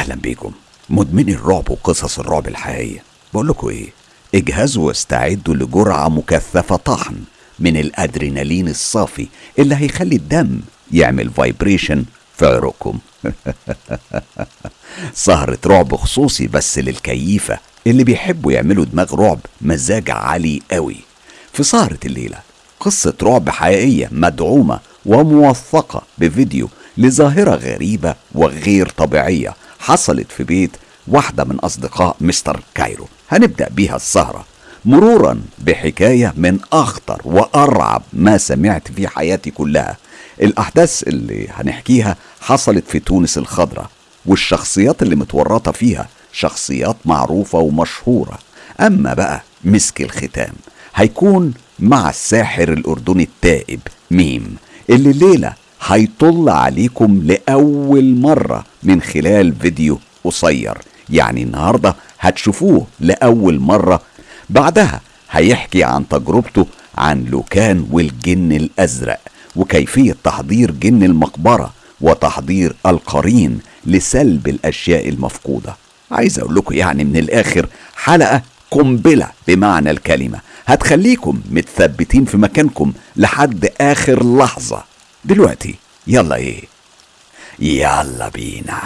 أهلا بيكم. مدمني الرعب وقصص الرعب الحقيقية. بقول لكم إيه؟ اجهزوا واستعدوا لجرعة مكثفة طحن من الأدرينالين الصافي اللي هيخلي الدم يعمل فايبريشن في عروقكم. سهرة رعب خصوصي بس للكيفة. اللي بيحبوا يعملوا دماغ رعب مزاج عالي قوي. في سهرة الليلة قصة رعب حقيقية مدعومة وموثقة بفيديو لظاهرة غريبة وغير طبيعية. حصلت في بيت واحدة من أصدقاء مستر كايرو. هنبدأ بيها السهرة مرورا بحكاية من أخطر وأرعب ما سمعت في حياتي كلها. الأحداث اللي هنحكيها حصلت في تونس الخضراء والشخصيات اللي متورطة فيها شخصيات معروفة ومشهورة. أما بقى مسك الختام. هيكون مع الساحر الأردني التائب ميم اللي الليلة هيطل عليكم لأول مرة من خلال فيديو قصير. يعني النهاردة هتشوفوه لأول مرة. بعدها هيحكي عن تجربته عن لوكان والجن الأزرق وكيفية تحضير جن المقبرة وتحضير القرين لسلب الأشياء المفقودة. عايز أقول لكم يعني من الآخر حلقة قنبلة بمعنى الكلمة. هتخليكم متثبتين في مكانكم لحد آخر لحظة. دلوقتي. يلا إيه. يلا بينا.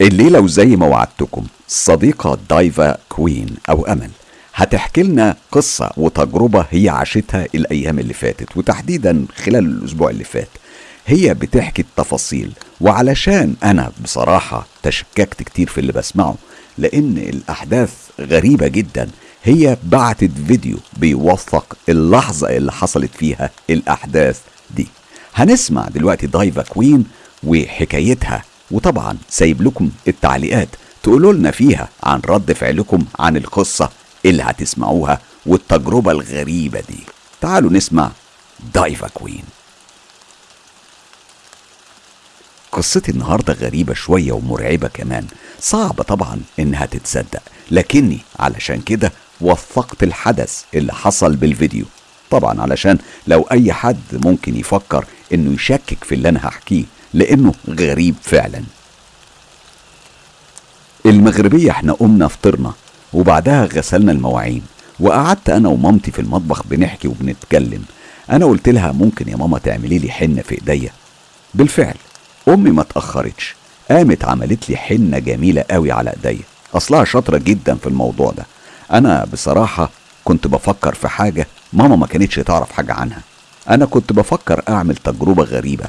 الليلة وزي ما وعدتكم الصديقة دايفا كوين أو أمل هتحكي لنا قصة وتجربة هي عاشتها الأيام اللي فاتت وتحديدا خلال الأسبوع اللي فات. هي بتحكي التفاصيل وعلشان أنا بصراحة تشككت كتير في اللي بسمعه لأن الأحداث غريبة جدا. هي بعتت فيديو بيوثق اللحظة اللي حصلت فيها الأحداث دي. هنسمع دلوقتي دايفا كوين وحكايتها وطبعا سايب لكم التعليقات تقولوا لنا فيها عن رد فعلكم عن القصة اللي هتسمعوها والتجربة الغريبة دي. تعالوا نسمع دايفا كوين. قصتي النهاردة غريبة شوية ومرعبة كمان. صعبة طبعا إنها تتصدق. لكني علشان كده وثقت الحدث اللي حصل بالفيديو. طبعا علشان لو أي حد ممكن يفكر إنه يشكك في اللي أنا هحكيه لأنه غريب فعلا. المغربية إحنا قمنا فطرنا وبعدها غسلنا المواعين وقعدت أنا ومامتي في المطبخ بنحكي وبنتكلم. أنا قلت لها ممكن يا ماما تعملي لي حنة في إيديا؟ بالفعل. أمي ما اتاخرتش قامت عملت لي حنة جميلة قوي على ايديا. أصلها شاطرة جدا في الموضوع ده. أنا بصراحة كنت بفكر في حاجة ماما ما كانتش تعرف حاجة عنها. أنا كنت بفكر أعمل تجربة غريبة.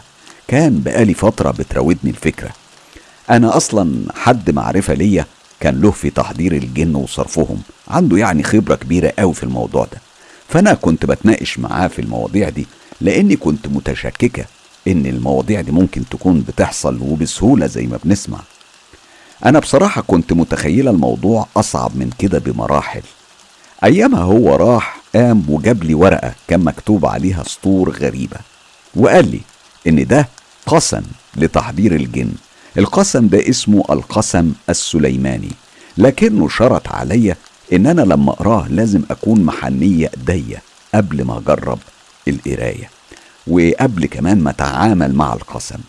كان بقالي فترة بتراودني الفكرة. أنا أصلا حد معرفة ليا كان له في تحضير الجن وصرفهم. عنده يعني خبرة كبيرة قوي في الموضوع ده. فأنا كنت بتناقش معاه في المواضيع دي لأني كنت متشككة إن المواضيع دي ممكن تكون بتحصل وبسهولة زي ما بنسمع. أنا بصراحة كنت متخيلة الموضوع أصعب من كده بمراحل. أيامها هو راح قام وجاب لي ورقة كان مكتوب عليها سطور غريبة وقال لي إن ده قسم لتحضير الجن. القسم ده اسمه القسم السليماني لكنه شرط عليا إن أنا لما أقراه لازم أكون محنية ايديا قبل ما أجرب القراية. وقبل كمان ما اتعامل مع القسم.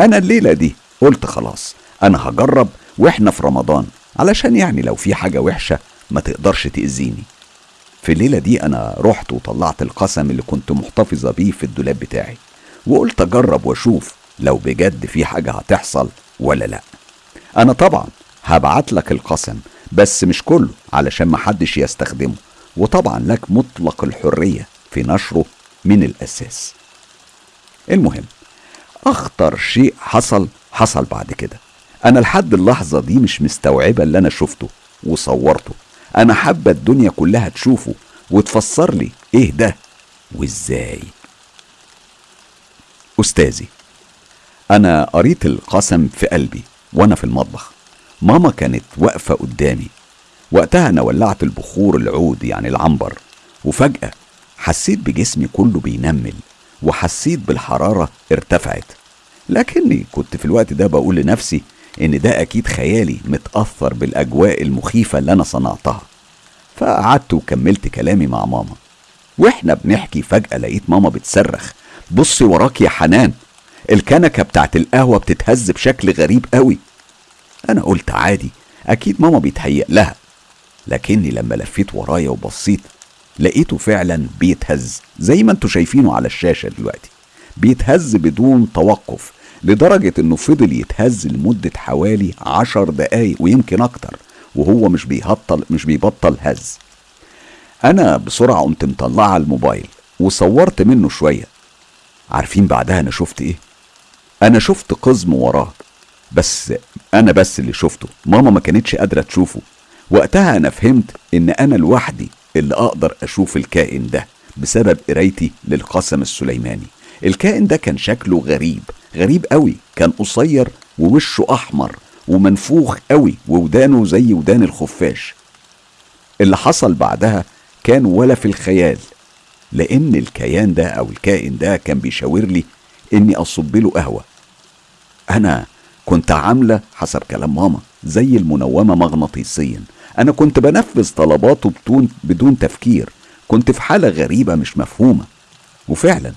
أنا الليلة دي قلت خلاص أنا هجرب وإحنا في رمضان علشان يعني لو في حاجة وحشة ما تقدرش تأذيني. في الليلة دي أنا رحت وطلعت القسم اللي كنت محتفظة بيه في الدولاب بتاعي وقلت أجرب وأشوف لو بجد في حاجة هتحصل ولا لأ. أنا طبعا هبعت لك القسم بس مش كله علشان محدش يستخدمه وطبعا لك مطلق الحرية في نشره من الأساس. المهم أخطر شيء حصل حصل بعد كده. أنا لحد اللحظة دي مش مستوعبة اللي أنا شفته وصورته. أنا حابة الدنيا كلها تشوفه وتفسر لي إيه ده وإزاي. أستاذي أنا قريت القسم في قلبي وأنا في المطبخ. ماما كانت واقفة قدامي. وقتها أنا ولعت البخور العود يعني العنبر. وفجأة حسيت بجسمي كله بينمل. وحسيت بالحرارة ارتفعت. لكني كنت في الوقت ده بقول لنفسي إن ده أكيد خيالي متأثر بالأجواء المخيفة اللي أنا صنعتها. فقعدت وكملت كلامي مع ماما. وإحنا بنحكي فجأة لقيت ماما بتصرخ بصي وراك يا حنان الكنكة بتاعت القهوة بتتهز بشكل غريب قوي. أنا قلت عادي أكيد ماما بيتهيأ لها. لكني لما لفيت ورايا وبصيت لقيته فعلا بيتهز زي ما أنتوا شايفينه على الشاشة دلوقتي. بيتهز بدون توقف لدرجة إنه فضل يتهز لمدة حوالي عشر دقايق ويمكن أكتر وهو مش بيهطل مش بيبطل هز. أنا بسرعة قمت مطلعها الموبايل وصورت منه شوية. عارفين بعدها أنا شفت إيه؟ أنا شفت قزم وراه بس أنا بس اللي شفته. ماما ما كانتش قادرة تشوفه. وقتها أنا فهمت إن أنا لوحدي اللي أقدر أشوف الكائن ده بسبب قرايتي للقسم السليماني. الكائن ده كان شكله غريب غريب قوي كان قصير ووشه أحمر ومنفوخ قوي وودانه زي ودان الخفاش. اللي حصل بعدها كان ولا في الخيال لأن الكيان ده أو الكائن ده كان بيشاور لي إني أصب له قهوة. أنا كنت عاملة حسب كلام ماما زي المنومة مغناطيسيا. أنا كنت بنفذ طلباته بدون بدون تفكير. كنت في حالة غريبة مش مفهومة. وفعلا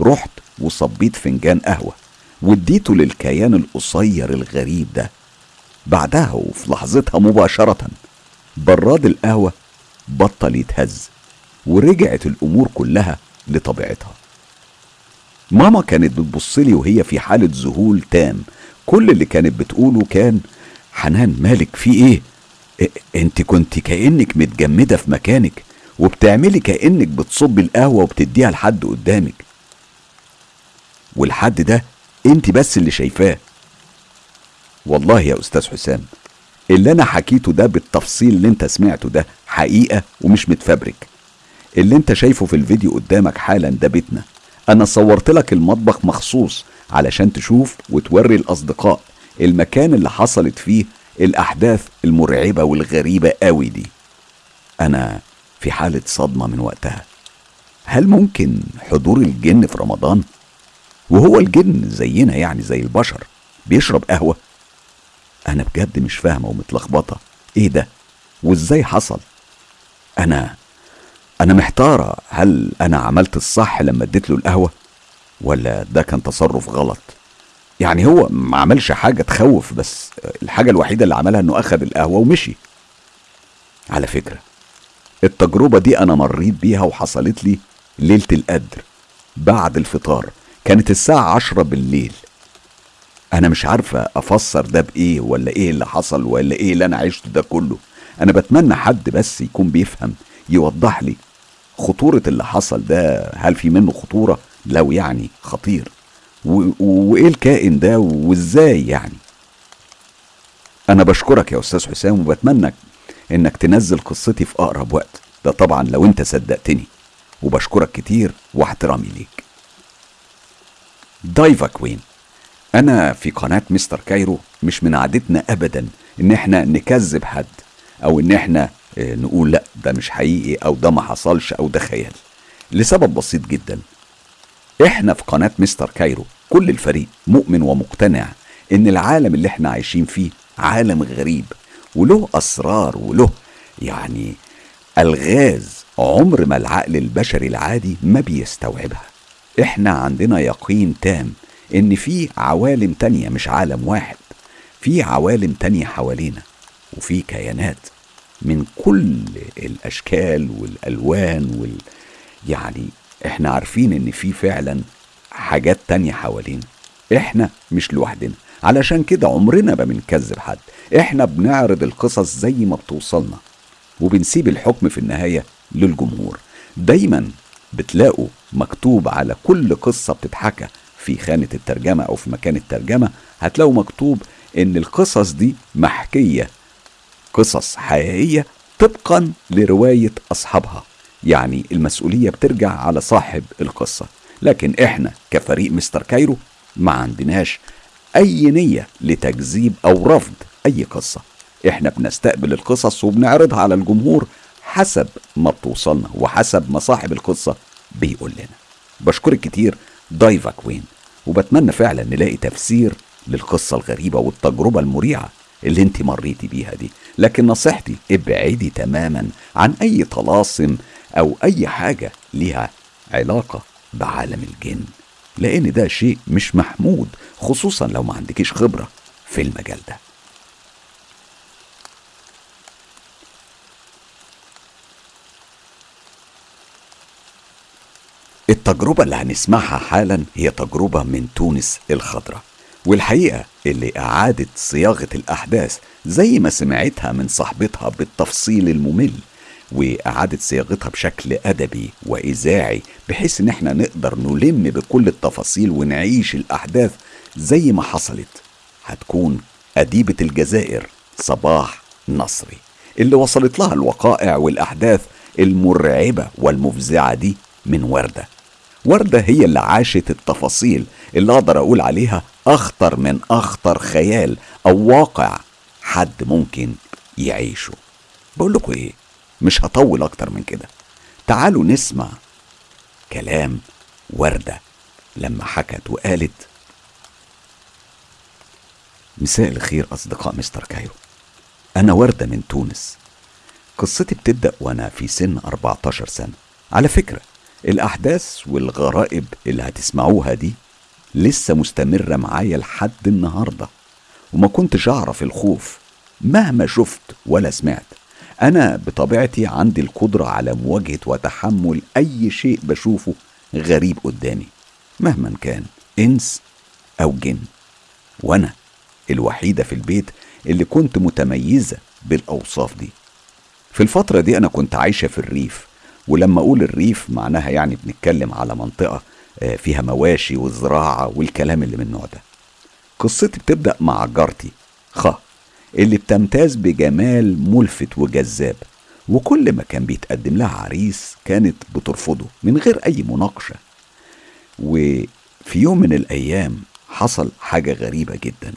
رحت وصبيت فنجان قهوة واديته للكيان القصير الغريب ده. بعدها وفي لحظتها مباشرة براد القهوة بطل يتهز ورجعت الأمور كلها لطبيعتها. ماما كانت بتبصلي وهي في حالة ذهول تام. كل اللي كانت بتقوله كان حنان مالك في إيه؟ انت كنت كأنك متجمدة في مكانك وبتعملي كأنك بتصبي القهوة وبتديها لحد قدامك. والحد ده انت بس اللي شايفاه. والله يا أستاذ حسام اللي أنا حكيته ده بالتفصيل اللي أنت سمعته ده حقيقة ومش متفبرك. اللي أنت شايفه في الفيديو قدامك حالا ده بيتنا. أنا صورت لك المطبخ مخصوص علشان تشوف وتوري الأصدقاء المكان اللي حصلت فيه الأحداث المرعبة والغريبة قوي دي. أنا في حالة صدمة من وقتها. هل ممكن حضور الجن في رمضان؟ وهو الجن زينا يعني زي البشر بيشرب قهوة. أنا بجد مش فاهمة ومتلخبطة. إيه ده؟ وإزاي حصل؟ أنا أنا محتارة. هل أنا عملت الصح لما اديت له القهوة؟ ولا ده كان تصرف غلط؟ يعني هو ما عملش حاجة تخوف بس الحاجة الوحيدة اللي عملها إنه اخذ القهوة ومشي. على فكرة التجربة دي أنا مريت بيها وحصلت لي ليلة القدر بعد الفطار. كانت الساعة عشرة بالليل. أنا مش عارفه أفسر ده بإيه ولا إيه اللي حصل ولا إيه اللي أنا عشته ده كله. أنا بتمنى حد بس يكون بيفهم يوضح لي خطورة اللي حصل ده هل في منه خطورة؟ لو يعني خطير. وإيه الكائن ده وإزاي يعني؟ أنا بشكرك يا أستاذ حسام وبتمنى إنك تنزل قصتي في أقرب وقت. ده طبعا لو أنت صدقتني. وبشكرك كتير واحترامي ليك. دايفا كوين. أنا في قناة مستر كايرو مش من عادتنا ابدا إن إحنا نكذب حد أو إن إحنا نقول لأ ده مش حقيقي أو ده ما حصلش أو ده خيال. لسبب بسيط جدا. إحنا في قناة مستر كايرو كل الفريق مؤمن ومقتنع إن العالم اللي إحنا عايشين فيه عالم غريب وله أسرار وله يعني الغاز عمر ما العقل البشري العادي ما بيستوعبها. إحنا عندنا يقين تام إن في عوالم تانية مش عالم واحد في عوالم تانية حوالينا وفي كيانات من كل الأشكال والألوان وال يعني إحنا عارفين إن في فعلا حاجات تانية حوالينا. إحنا مش لوحدنا. علشان كده عمرنا ما بنكذب حد. إحنا بنعرض القصص زي ما بتوصلنا. وبنسيب الحكم في النهاية للجمهور. دايما بتلاقوا مكتوب على كل قصة بتتحكى. في خانة الترجمة أو في مكان الترجمة. هتلاقوا مكتوب إن القصص دي محكية. قصص حقيقية طبقا لرواية أصحابها. يعني المسؤولية بترجع على صاحب القصة. لكن إحنا كفريق مستر كايرو ما عندناش أي نية لتكذيب أو رفض أي قصة. إحنا بنستقبل القصص وبنعرضها على الجمهور حسب ما بتوصلنا وحسب ما صاحب القصة بيقول لنا. بشكرك كتير دايفا كوين وبتمنى فعلا نلاقي تفسير للقصة الغريبة والتجربة المريعة اللي انت مريتي بيها دي. لكن نصيحتي ابعدي تماما عن أي طلاسم أو أي حاجة ليها علاقة بعالم الجن لأن ده شيء مش محمود خصوصا لو ما عندكيش خبرة في المجال ده. التجربة اللي هنسمعها حالا هي تجربة من تونس الخضراء والحقيقة اللي أعادت صياغة الأحداث زي ما سمعتها من صاحبتها بالتفصيل الممل وأعادت صياغتها بشكل أدبي وإذاعي بحيث إن إحنا نقدر نلم بكل التفاصيل ونعيش الأحداث زي ما حصلت. هتكون أديبة الجزائر صباح نصري. اللي وصلت لها الوقائع والأحداث المرعبة والمفزعة دي من وردة. وردة هي اللي عاشت التفاصيل اللي أقدر أقول عليها أخطر من أخطر خيال أو واقع حد ممكن يعيشه. بقول لكم إيه؟ مش هطول أكتر من كده. تعالوا نسمع كلام وردة لما حكت وقالت مساء الخير أصدقاء مستر كايرو. أنا وردة من تونس. قصتي بتبدأ وأنا في سن 14 سنة. على فكرة الأحداث والغرائب اللي هتسمعوها دي لسه مستمرة معايا لحد النهاردة وما كنتش أعرف الخوف مهما شفت ولا سمعت. أنا بطبيعتي عندي القدرة على مواجهة وتحمل أي شيء بشوفه غريب قدامي مهما كان إنس أو جن. وأنا الوحيدة في البيت اللي كنت متميزة بالأوصاف دي. في الفترة دي أنا كنت عايشة في الريف ولما أقول الريف معناها يعني بنتكلم على منطقة آه، فيها مواشي وزراعة والكلام اللي من النوع ده. قصتي بتبدأ مع جارتي خ اللي بتمتاز بجمال ملفت وجذاب وكل ما كان بيتقدم لها عريس كانت بترفضه من غير أي مناقشة. وفي يوم من الأيام حصل حاجة غريبة جدا.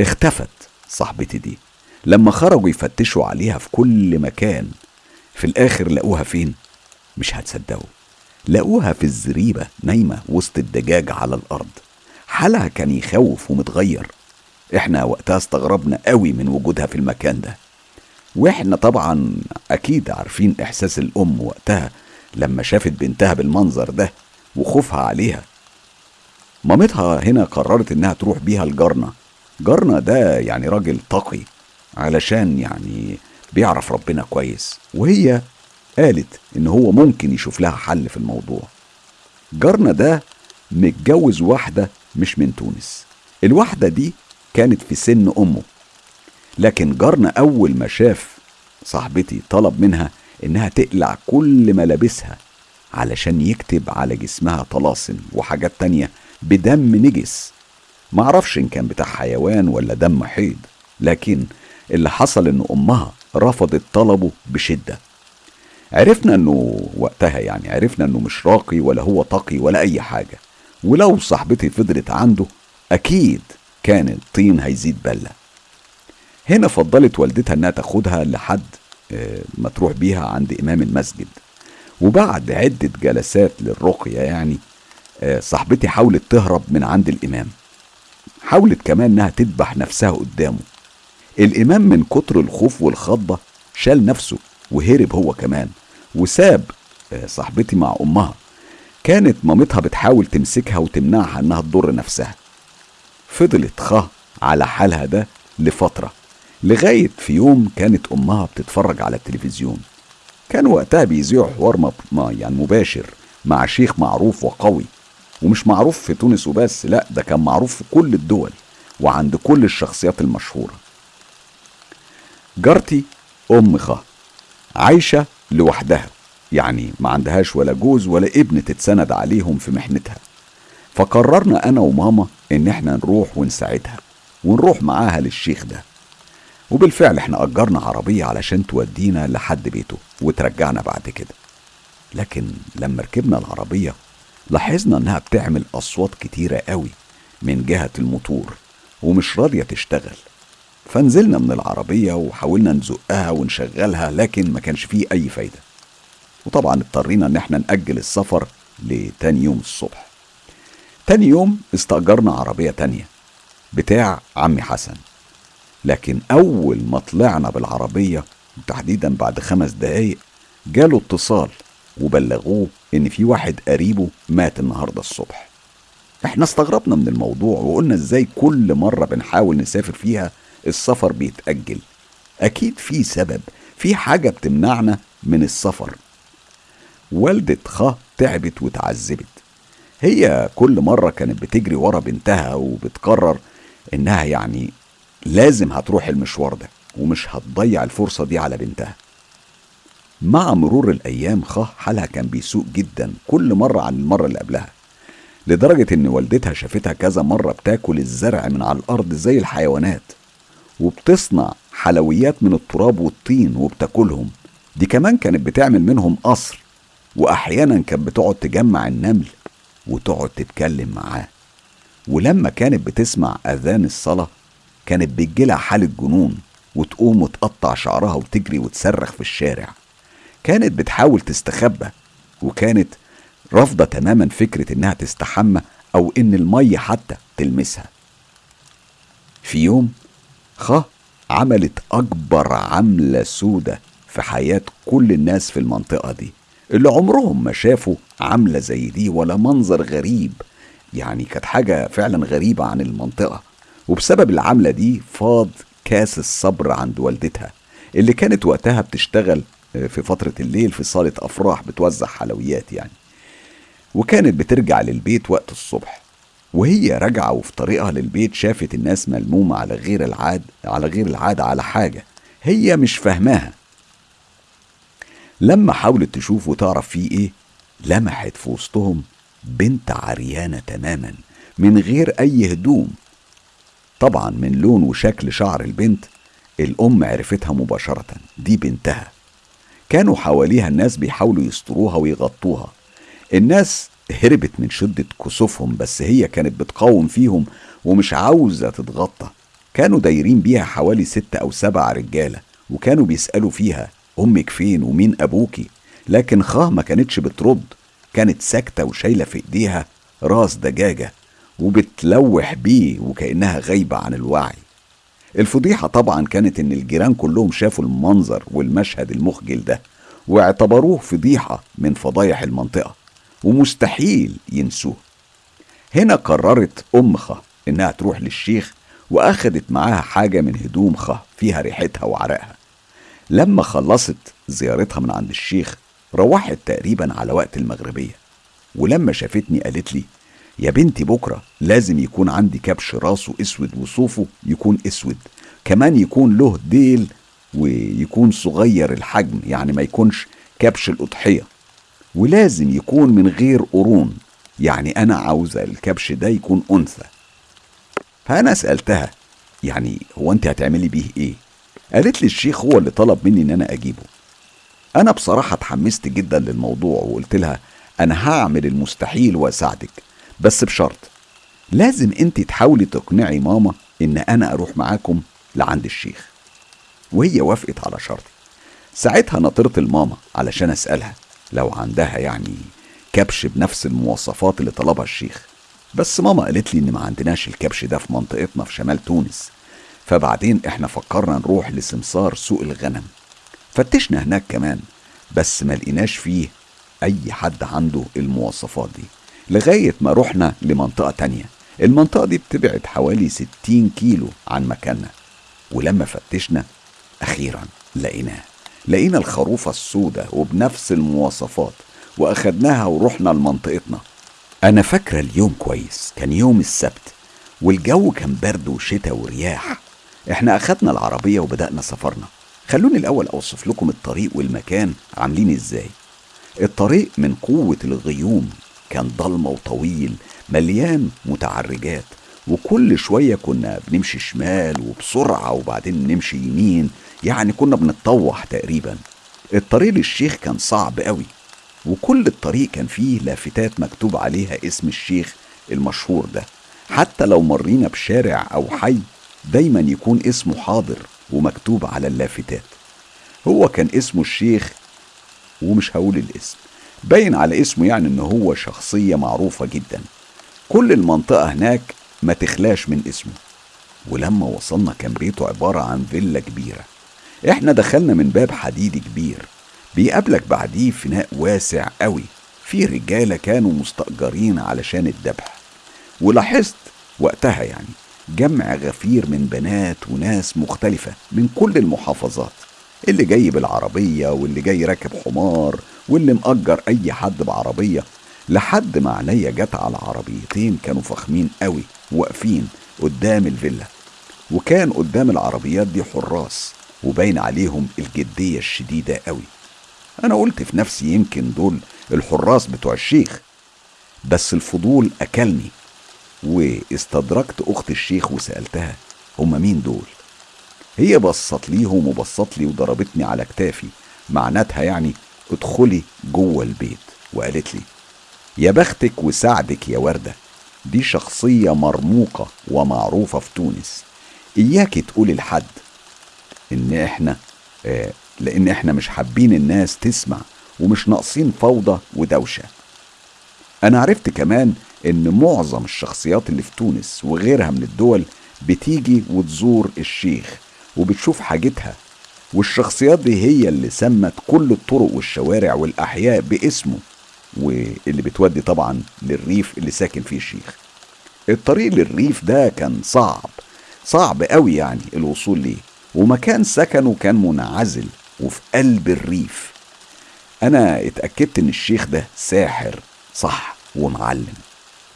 اختفت صاحبتي دي. لما خرجوا يفتشوا عليها في كل مكان في الآخر لقوها فين؟ مش هتصدقوا. لقوها في الزريبة نايمة وسط الدجاج على الأرض. حالها كان يخوف ومتغير. إحنا وقتها استغربنا قوي من وجودها في المكان ده. وإحنا طبعا أكيد عارفين إحساس الأم وقتها لما شافت بنتها بالمنظر ده وخوفها عليها. مامتها هنا قررت إنها تروح بيها لجارنا. جارنا ده يعني راجل تقي علشان يعني بيعرف ربنا كويس. وهي قالت إن هو ممكن يشوف لها حل في الموضوع. جارنا ده متجوز واحدة مش من تونس. الواحدة دي كانت في سن أمه. لكن جارنا أول ما شاف صاحبتي طلب منها إنها تقلع كل ملابسها علشان يكتب على جسمها طلاسم وحاجات تانية بدم نجس. معرفش إن كان بتاع حيوان ولا دم حيض لكن اللي حصل إن أمها رفضت طلبه بشدة. عرفنا إنه وقتها يعني عرفنا إنه مش راقي ولا هو تقي ولا أي حاجة. ولو صاحبتي فضلت عنده أكيد كان الطين هيزيد بلة. هنا فضلت والدتها إنها تاخدها لحد آه، ما تروح بيها عند إمام المسجد. وبعد عدة جلسات للرقية يعني آه، صاحبتي حاولت تهرب من عند الإمام. حاولت كمان إنها تذبح نفسها قدامه. الإمام من كتر الخوف والخضة شال نفسه وهرب هو كمان وساب آه، صاحبتي مع أمها. كانت مامتها بتحاول تمسكها وتمنعها إنها تضر نفسها. فضلت خ على حالها ده لفترة لغاية في يوم كانت أمها بتتفرج على التلفزيون. كان وقتها بيذيعوا حوار يعني مباشر مع شيخ معروف وقوي. ومش معروف في تونس وبس لا ده كان معروف في كل الدول وعند كل الشخصيات المشهورة. جارتي أم خ عايشة لوحدها يعني ما عندهاش ولا جوز ولا ابن تتسند عليهم في محنتها. فقررنا أنا وماما إن إحنا نروح ونساعدها ونروح معاها للشيخ ده. وبالفعل إحنا أجرنا عربية علشان تودينا لحد بيته وترجعنا بعد كده. لكن لما ركبنا العربية لاحظنا إنها بتعمل أصوات كتيرة قوي من جهة الموتور ومش راضية تشتغل. فنزلنا من العربية وحاولنا نزقها ونشغلها لكن ما كانش فيه أي فايدة. وطبعا اضطرينا إن إحنا نأجل السفر لتاني يوم الصبح. تاني يوم استأجرنا عربية تانية بتاع عمي حسن. لكن أول ما طلعنا بالعربية تحديدا بعد خمس دقايق جاله اتصال وبلغوه إن في واحد قريبه مات النهاردة الصبح. إحنا استغربنا من الموضوع وقلنا إزاي كل مرة بنحاول نسافر فيها السفر بيتأجل. أكيد في سبب في حاجة بتمنعنا من السفر. والدة خ تعبت وتعذبت. هي كل مرة كانت بتجري ورا بنتها وبتقرر إنها يعني لازم هتروح المشوار ده ومش هتضيع الفرصة دي على بنتها. مع مرور الأيام خ حالها كان بيسوء جدا كل مرة عن المرة اللي قبلها لدرجة إن والدتها شافتها كذا مرة بتاكل الزرع من على الأرض زي الحيوانات وبتصنع حلويات من التراب والطين وبتاكلهم. دي كمان كانت بتعمل منهم قصر وأحيانا كانت بتقعد تجمع النمل وتقعد تتكلم معاه. ولما كانت بتسمع أذان الصلاة كانت بتجيلها حالة جنون وتقوم وتقطع شعرها وتجري وتصرخ في الشارع. كانت بتحاول تستخبى وكانت رافضة تماما فكرة إنها تستحمى أو إن المية حتى تلمسها. في يوم خ عملت أكبر عملة سودة في حياة كل الناس في المنطقة دي. اللي عمرهم ما شافوا عملة زي دي ولا منظر غريب. يعني كانت حاجة فعلا غريبة عن المنطقة. وبسبب العملة دي فاض كاس الصبر عند والدتها اللي كانت وقتها بتشتغل في فترة الليل في صالة أفراح بتوزع حلويات يعني. وكانت بترجع للبيت وقت الصبح. وهي راجعة وفي طريقها للبيت شافت الناس ملمومة على غير العاد على غير العادة على حاجة هي مش فاهماها. لما حاولت تشوف وتعرف فيه إيه؟ لمحت في وسطهم بنت عريانة تماما من غير أي هدوم. طبعا من لون وشكل شعر البنت الأم عرفتها مباشرة دي بنتها. كانوا حواليها الناس بيحاولوا يستروها ويغطوها. الناس هربت من شدة كسوفهم بس هي كانت بتقاوم فيهم ومش عاوزة تتغطى. كانوا دايرين بيها حوالي ست أو سبع رجالة وكانوا بيسألوا فيها أمك فين ومين أبوكي؟ لكن خاه ما كانتش بترد. كانت ساكتة وشايلة في إيديها راس دجاجة وبتلوح بيه وكأنها غايبة عن الوعي. الفضيحة طبعا كانت إن الجيران كلهم شافوا المنظر والمشهد المخجل ده واعتبروه فضيحة من فضايح المنطقة ومستحيل ينسوه. هنا قررت أم خه إنها تروح للشيخ وأخدت معاها حاجة من هدوم خه فيها ريحتها وعرقها. لما خلصت زيارتها من عند الشيخ روحت تقريبا على وقت المغربية. ولما شافتني قالت لي يا بنتي بكرة لازم يكون عندي كبش راسه أسود وصوفه يكون أسود كمان يكون له ديل ويكون صغير الحجم يعني ما يكونش كبش الأضحية. ولازم يكون من غير قرون يعني أنا عاوزة الكبش ده يكون أنثى. فأنا سألتها يعني هو أنت هتعملي بيه إيه؟ قالت لي الشيخ هو اللي طلب مني إن أنا أجيبه. أنا بصراحة اتحمست جدا للموضوع وقلت لها أنا هعمل المستحيل وأساعدك بس بشرط لازم أنت تحاولي تقنعي ماما إن أنا أروح معاكم لعند الشيخ. وهي وافقت على شرطي ساعتها نطرت الماما علشان أسألها لو عندها يعني كبش بنفس المواصفات اللي طلبها الشيخ. بس ماما قالت لي إن ما عندناش الكبش ده في منطقتنا في شمال تونس. فبعدين إحنا فكرنا نروح لسمسار سوق الغنم. فتشنا هناك كمان بس ما لقيناش فيه أي حد عنده المواصفات دي. لغاية ما رحنا لمنطقة تانية. المنطقة دي بتبعد حوالي 60 كيلو عن مكاننا. ولما فتشنا أخيرا لقيناه. لقينا الخروفة السوداء وبنفس المواصفات وأخدناها ورحنا لمنطقتنا. أنا فاكرة اليوم كويس كان يوم السبت والجو كان برد وشتاء ورياح. إحنا أخدنا العربية وبدأنا سفرنا. خلوني الأول أوصف لكم الطريق والمكان عاملين إزاي. الطريق من قوة الغيوم كان ضلمة وطويل مليان متعرجات وكل شوية كنا بنمشي شمال وبسرعة وبعدين نمشي يمين يعني كنا بنتطوح تقريبا. الطريق للشيخ كان صعب قوي وكل الطريق كان فيه لافتات مكتوب عليها اسم الشيخ المشهور ده. حتى لو مرينا بشارع أو حي دايما يكون اسمه حاضر ومكتوب على اللافتات. هو كان اسمه الشيخ ومش هقول الاسم باين على اسمه يعني إن هو شخصية معروفة جدا. كل المنطقة هناك ما تخلاش من اسمه. ولما وصلنا كان بيته عبارة عن فيلا كبيرة. إحنا دخلنا من باب حديدي كبير بيقابلك بعديه فناء واسع قوي. في رجالة كانوا مستأجرين علشان الذبح. ولاحظت وقتها يعني جمع غفير من بنات وناس مختلفة من كل المحافظات. اللي جاي بالعربية واللي جاي راكب حمار واللي مأجر أي حد بعربية. لحد ما عينيا جت على عربيتين كانوا فخمين قوي واقفين قدام الفيلا. وكان قدام العربيات دي حراس وباين عليهم الجدية الشديدة قوي. أنا قلت في نفسي يمكن دول الحراس بتوع الشيخ بس الفضول أكلني. واستدركت أخت الشيخ وسألتها هما مين دول؟ هي بصت ليهم وبصت لي وضربتني على كتافي معناتها يعني ادخلي جوه البيت وقالت لي يا بختك وسعدك يا وردة دي شخصية مرموقة ومعروفة في تونس إياك تقولي لحد إن إحنا آه لأن إحنا مش حابين الناس تسمع ومش ناقصين فوضى ودوشة. أنا عرفت كمان إن معظم الشخصيات اللي في تونس وغيرها من الدول بتيجي وتزور الشيخ وبتشوف حاجتها والشخصيات دي هي اللي سمت كل الطرق والشوارع والأحياء باسمه واللي بتودي طبعا للريف اللي ساكن فيه الشيخ. الطريق للريف ده كان صعب صعب قوي يعني الوصول ليه ومكان سكنه كان منعزل وفي قلب الريف. أنا اتأكدت إن الشيخ ده ساحر صح ومعلم.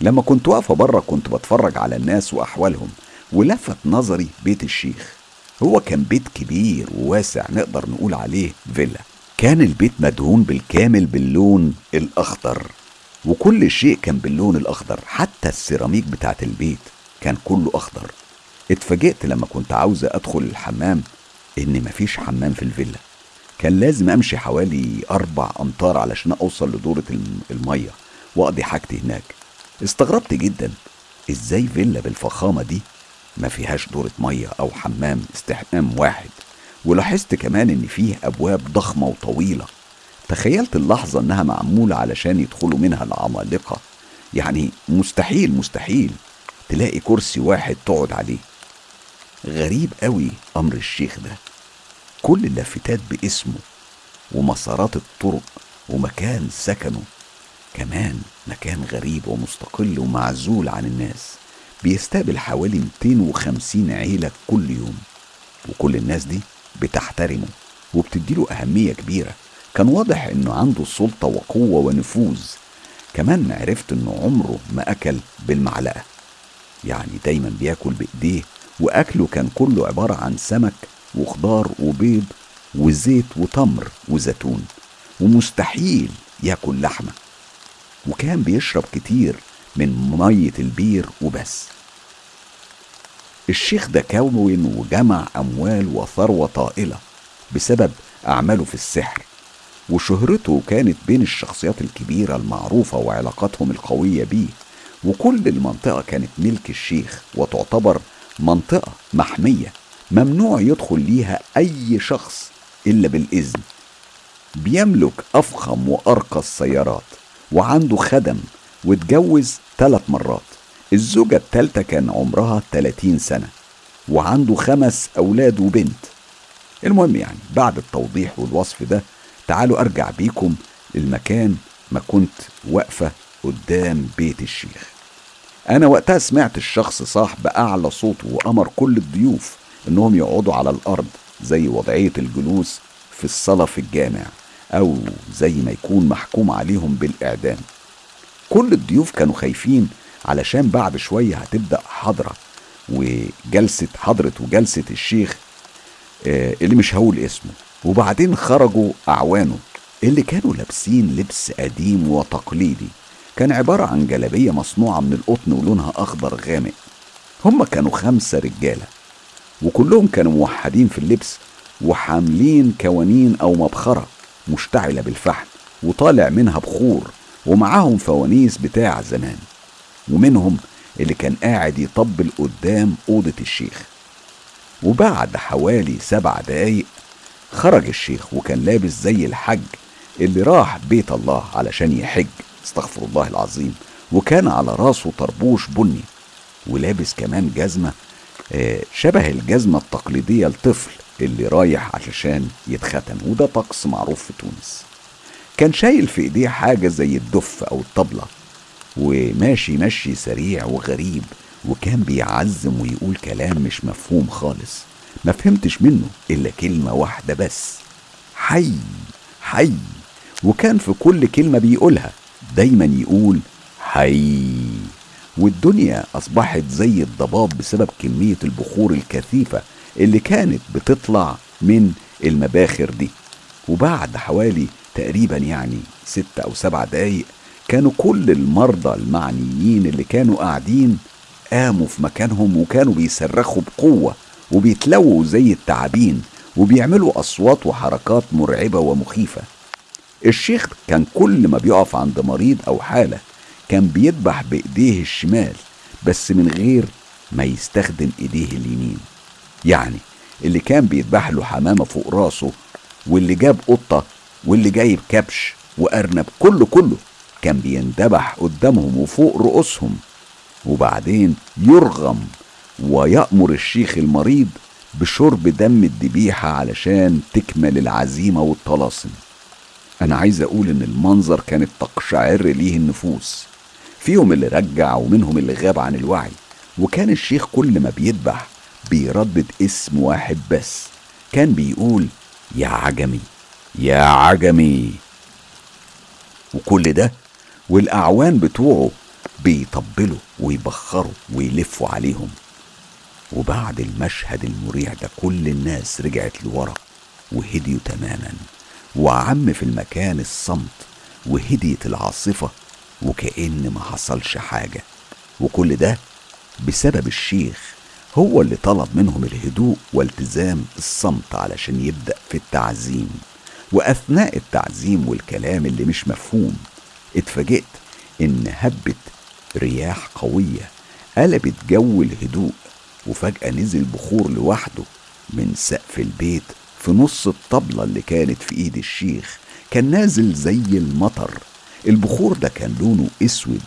لما كنت واقفة بره كنت بتفرج على الناس وأحوالهم ولفت نظري بيت الشيخ. هو كان بيت كبير وواسع نقدر نقول عليه فيلا. كان البيت مدهون بالكامل باللون الأخضر وكل شيء كان باللون الأخضر حتى السيراميك بتاعت البيت كان كله أخضر. اتفاجئت لما كنت عاوزة أدخل الحمام إن مفيش حمام في الفيلا. كان لازم أمشي حوالي أربع أمتار علشان أوصل لدورة المية وأقضي حاجتي هناك. استغربت جدا. إزاي فيلا بالفخامة دي؟ ما فيهاش دورة مية أو حمام استحمام واحد. ولاحظت كمان إن فيه أبواب ضخمة وطويلة. تخيلت اللحظة إنها معمولة علشان يدخلوا منها العمالقة. يعني مستحيل مستحيل تلاقي كرسي واحد تقعد عليه. غريب قوي أمر الشيخ ده. كل اللافتات باسمه ومسارات الطرق ومكان سكنه. كمان مكان غريب ومستقل ومعزول عن الناس بيستقبل حوالي 250 عيلة كل يوم وكل الناس دي بتحترمه وبتديله أهمية كبيرة. كان واضح إنه عنده سلطة وقوة ونفوذ. كمان عرفت إنه عمره ما أكل بالمعلقة. يعني دايما بياكل بإيديه وأكله كان كله عبارة عن سمك وخضار وبيض وزيت وتمر وزيتون ومستحيل ياكل لحمة. وكان بيشرب كتير من مية البير وبس. الشيخ ده كون وجمع أموال وثروة طائلة بسبب أعماله في السحر وشهرته كانت بين الشخصيات الكبيرة المعروفة وعلاقاتهم القوية بيه وكل المنطقة كانت ملك الشيخ وتعتبر منطقة محمية ممنوع يدخل ليها أي شخص إلا بالإذن. بيملك أفخم وأرقى السيارات. وعنده خدم واتجوز ثلاث مرات. الزوجة التالتة كان عمرها 30 سنة وعنده خمس أولاد وبنت. المهم يعني بعد التوضيح والوصف ده تعالوا أرجع بيكم المكان ما كنت واقفة قدام بيت الشيخ. أنا وقتها سمعت الشخص صاح بأعلى صوته وأمر كل الضيوف إنهم يقعدوا على الأرض زي وضعية الجلوس في الصلاة في الجامع. أو زي ما يكون محكوم عليهم بالإعدام. كل الضيوف كانوا خايفين علشان بعد شوية هتبدأ حضرة وجلسة حضرة وجلسة الشيخ آه، اللي مش هقول اسمه. وبعدين خرجوا أعوانه اللي كانوا لابسين لبس قديم وتقليدي. كان عبارة عن جلابية مصنوعة من القطن ولونها أخضر غامق. هم كانوا خمسة رجالة وكلهم كانوا موحدين في اللبس وحاملين كوانين أو مبخرة. مشتعلة بالفحم وطالع منها بخور ومعاهم فوانيس بتاع زمان. ومنهم اللي كان قاعد يطبل قدام أوضة الشيخ. وبعد حوالي سبع دقايق خرج الشيخ وكان لابس زي الحج اللي راح بيت الله علشان يحج استغفر الله العظيم. وكان على راسه طربوش بني ولابس كمان جزمة آه، شبه الجزمة التقليدية لطفل. اللي رايح علشان يتختن وده طقس معروف في تونس. كان شايل في ايديه حاجة زي الدف أو الطبلة وماشي مشي سريع وغريب وكان بيعزم ويقول كلام مش مفهوم خالص. ما فهمتش منه إلا كلمة واحدة بس حي حي. وكان في كل كلمة بيقولها دايما يقول حي. والدنيا أصبحت زي الضباب بسبب كمية البخور الكثيفة اللي كانت بتطلع من المباخر دي. وبعد حوالي تقريبا يعني ست أو سبع دقايق كانوا كل المرضى المعنيين اللي كانوا قاعدين قاموا في مكانهم وكانوا بيصرخوا بقوة وبيتلووا زي التعابين وبيعملوا أصوات وحركات مرعبة ومخيفة. الشيخ كان كل ما بيقف عند مريض أو حالة كان بيذبح بإيديه الشمال بس من غير ما يستخدم إيديه اليمين. يعني اللي كان بيذبح له حمامة فوق راسه واللي جاب قطة واللي جايب كبش وأرنب كله كله كان بيندبح قدامهم وفوق رؤوسهم. وبعدين يرغم ويأمر الشيخ المريض بشرب دم الذبيحة علشان تكمل العزيمة والطلاسم. أنا عايز أقول إن المنظر كانت تقشعر ليه النفوس. فيهم اللي رجع ومنهم اللي غاب عن الوعي. وكان الشيخ كل ما بيذبح بيردد اسم واحد بس. كان بيقول يا عجمي يا عجمي. وكل ده والأعوان بتوعه بيطبلوا ويبخروا ويلفوا عليهم. وبعد المشهد المريع ده كل الناس رجعت لورا وهديوا تماما. وعم في المكان الصمت وهديت العاصفة وكأن ما حصلش حاجة. وكل ده بسبب الشيخ هو اللي طلب منهم الهدوء والتزام الصمت علشان يبدأ في التعزيم. وأثناء التعزيم والكلام اللي مش مفهوم اتفاجئت إن هبت رياح قوية قلبت جو الهدوء وفجأة نزل بخور لوحده من سقف البيت في نص الطبلة اللي كانت في إيد الشيخ. كان نازل زي المطر. البخور ده كان لونه أسود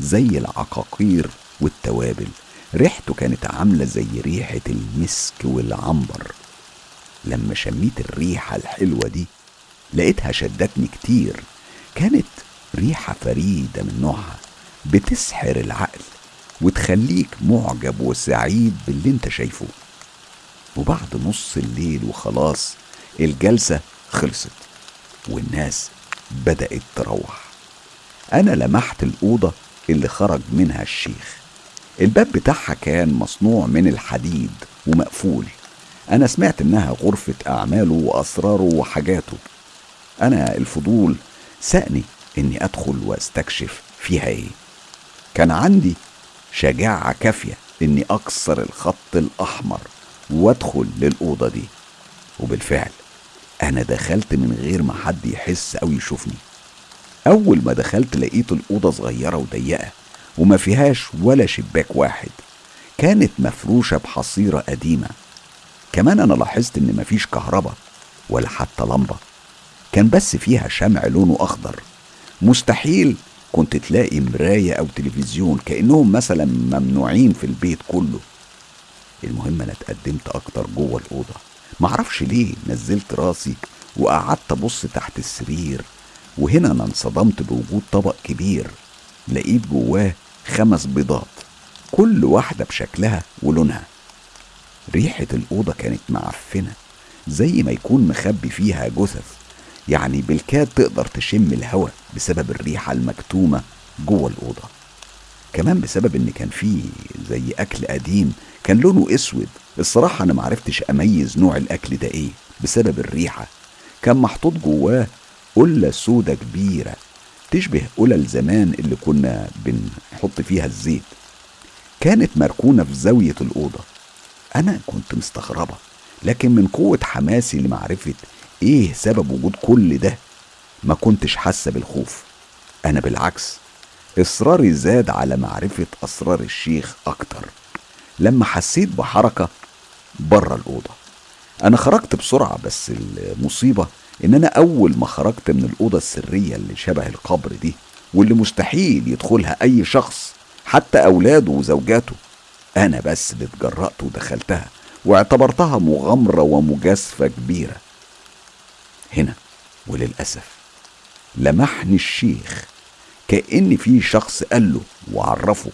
زي العقاقير والتوابل. ريحته كانت عاملة زي ريحة المسك والعنبر. لما شميت الريحة الحلوة دي لقيتها شدتني كتير. كانت ريحة فريدة من نوعها بتسحر العقل وتخليك معجب وسعيد باللي انت شايفه. وبعد نص الليل وخلاص الجلسة خلصت والناس بدأت تروح. أنا لمحت الأوضة اللي خرج منها الشيخ. الباب بتاعها كان مصنوع من الحديد ومقفول. أنا سمعت إنها غرفة أعماله وأسراره وحاجاته. أنا الفضول سأني إني أدخل وأستكشف فيها إيه. كان عندي شجاعة كافية إني أكسر الخط الأحمر وأدخل للأوضة دي. وبالفعل أنا دخلت من غير ما حد يحس أو يشوفني. أول ما دخلت لقيت الأوضة صغيرة وضيقة. وما فيهاش ولا شباك واحد. كانت مفروشة بحصيرة قديمة. كمان أنا لاحظت إن مفيش كهرباء ولا حتى لمبة. كان بس فيها شمع لونه أخضر. مستحيل كنت تلاقي مراية أو تلفزيون كأنهم مثلا ممنوعين في البيت كله. المهم أنا اتقدمت أكتر جوه الأوضة. معرفش ليه نزلت راسي وقعدت أبص تحت السرير وهنا أنا انصدمت بوجود طبق كبير لقيت جواه خمس بيضات كل واحدة بشكلها ولونها. ريحة الأوضة كانت معفنة زي ما يكون مخبي فيها جثث. يعني بالكاد تقدر تشم الهواء بسبب الريحة المكتومة جوه الأوضة. كمان بسبب إن كان فيه زي أكل قديم كان لونه أسود. الصراحة أنا معرفتش أميز نوع الأكل ده إيه بسبب الريحة. كان محطوط جواه قلة سودة كبيرة. تشبه قلل زمان اللي كنا بنحط فيها الزيت. كانت مركونة في زاوية الأوضة. أنا كنت مستغربة لكن من قوة حماسي لمعرفة إيه سبب وجود كل ده ما كنتش حاسة بالخوف. أنا بالعكس إصراري زاد على معرفة أسرار الشيخ أكتر. لما حسيت بحركة بره الأوضة أنا خرجت بسرعة بس المصيبة إن أنا أول ما خرجت من الأوضة السرية اللي شبه القبر دي واللي مستحيل يدخلها أي شخص حتى أولاده وزوجاته أنا بس اللي اتجرأت ودخلتها واعتبرتها مغامرة ومجازفة كبيرة. هنا وللأسف لمحني الشيخ كأن في شخص قال له وعرفه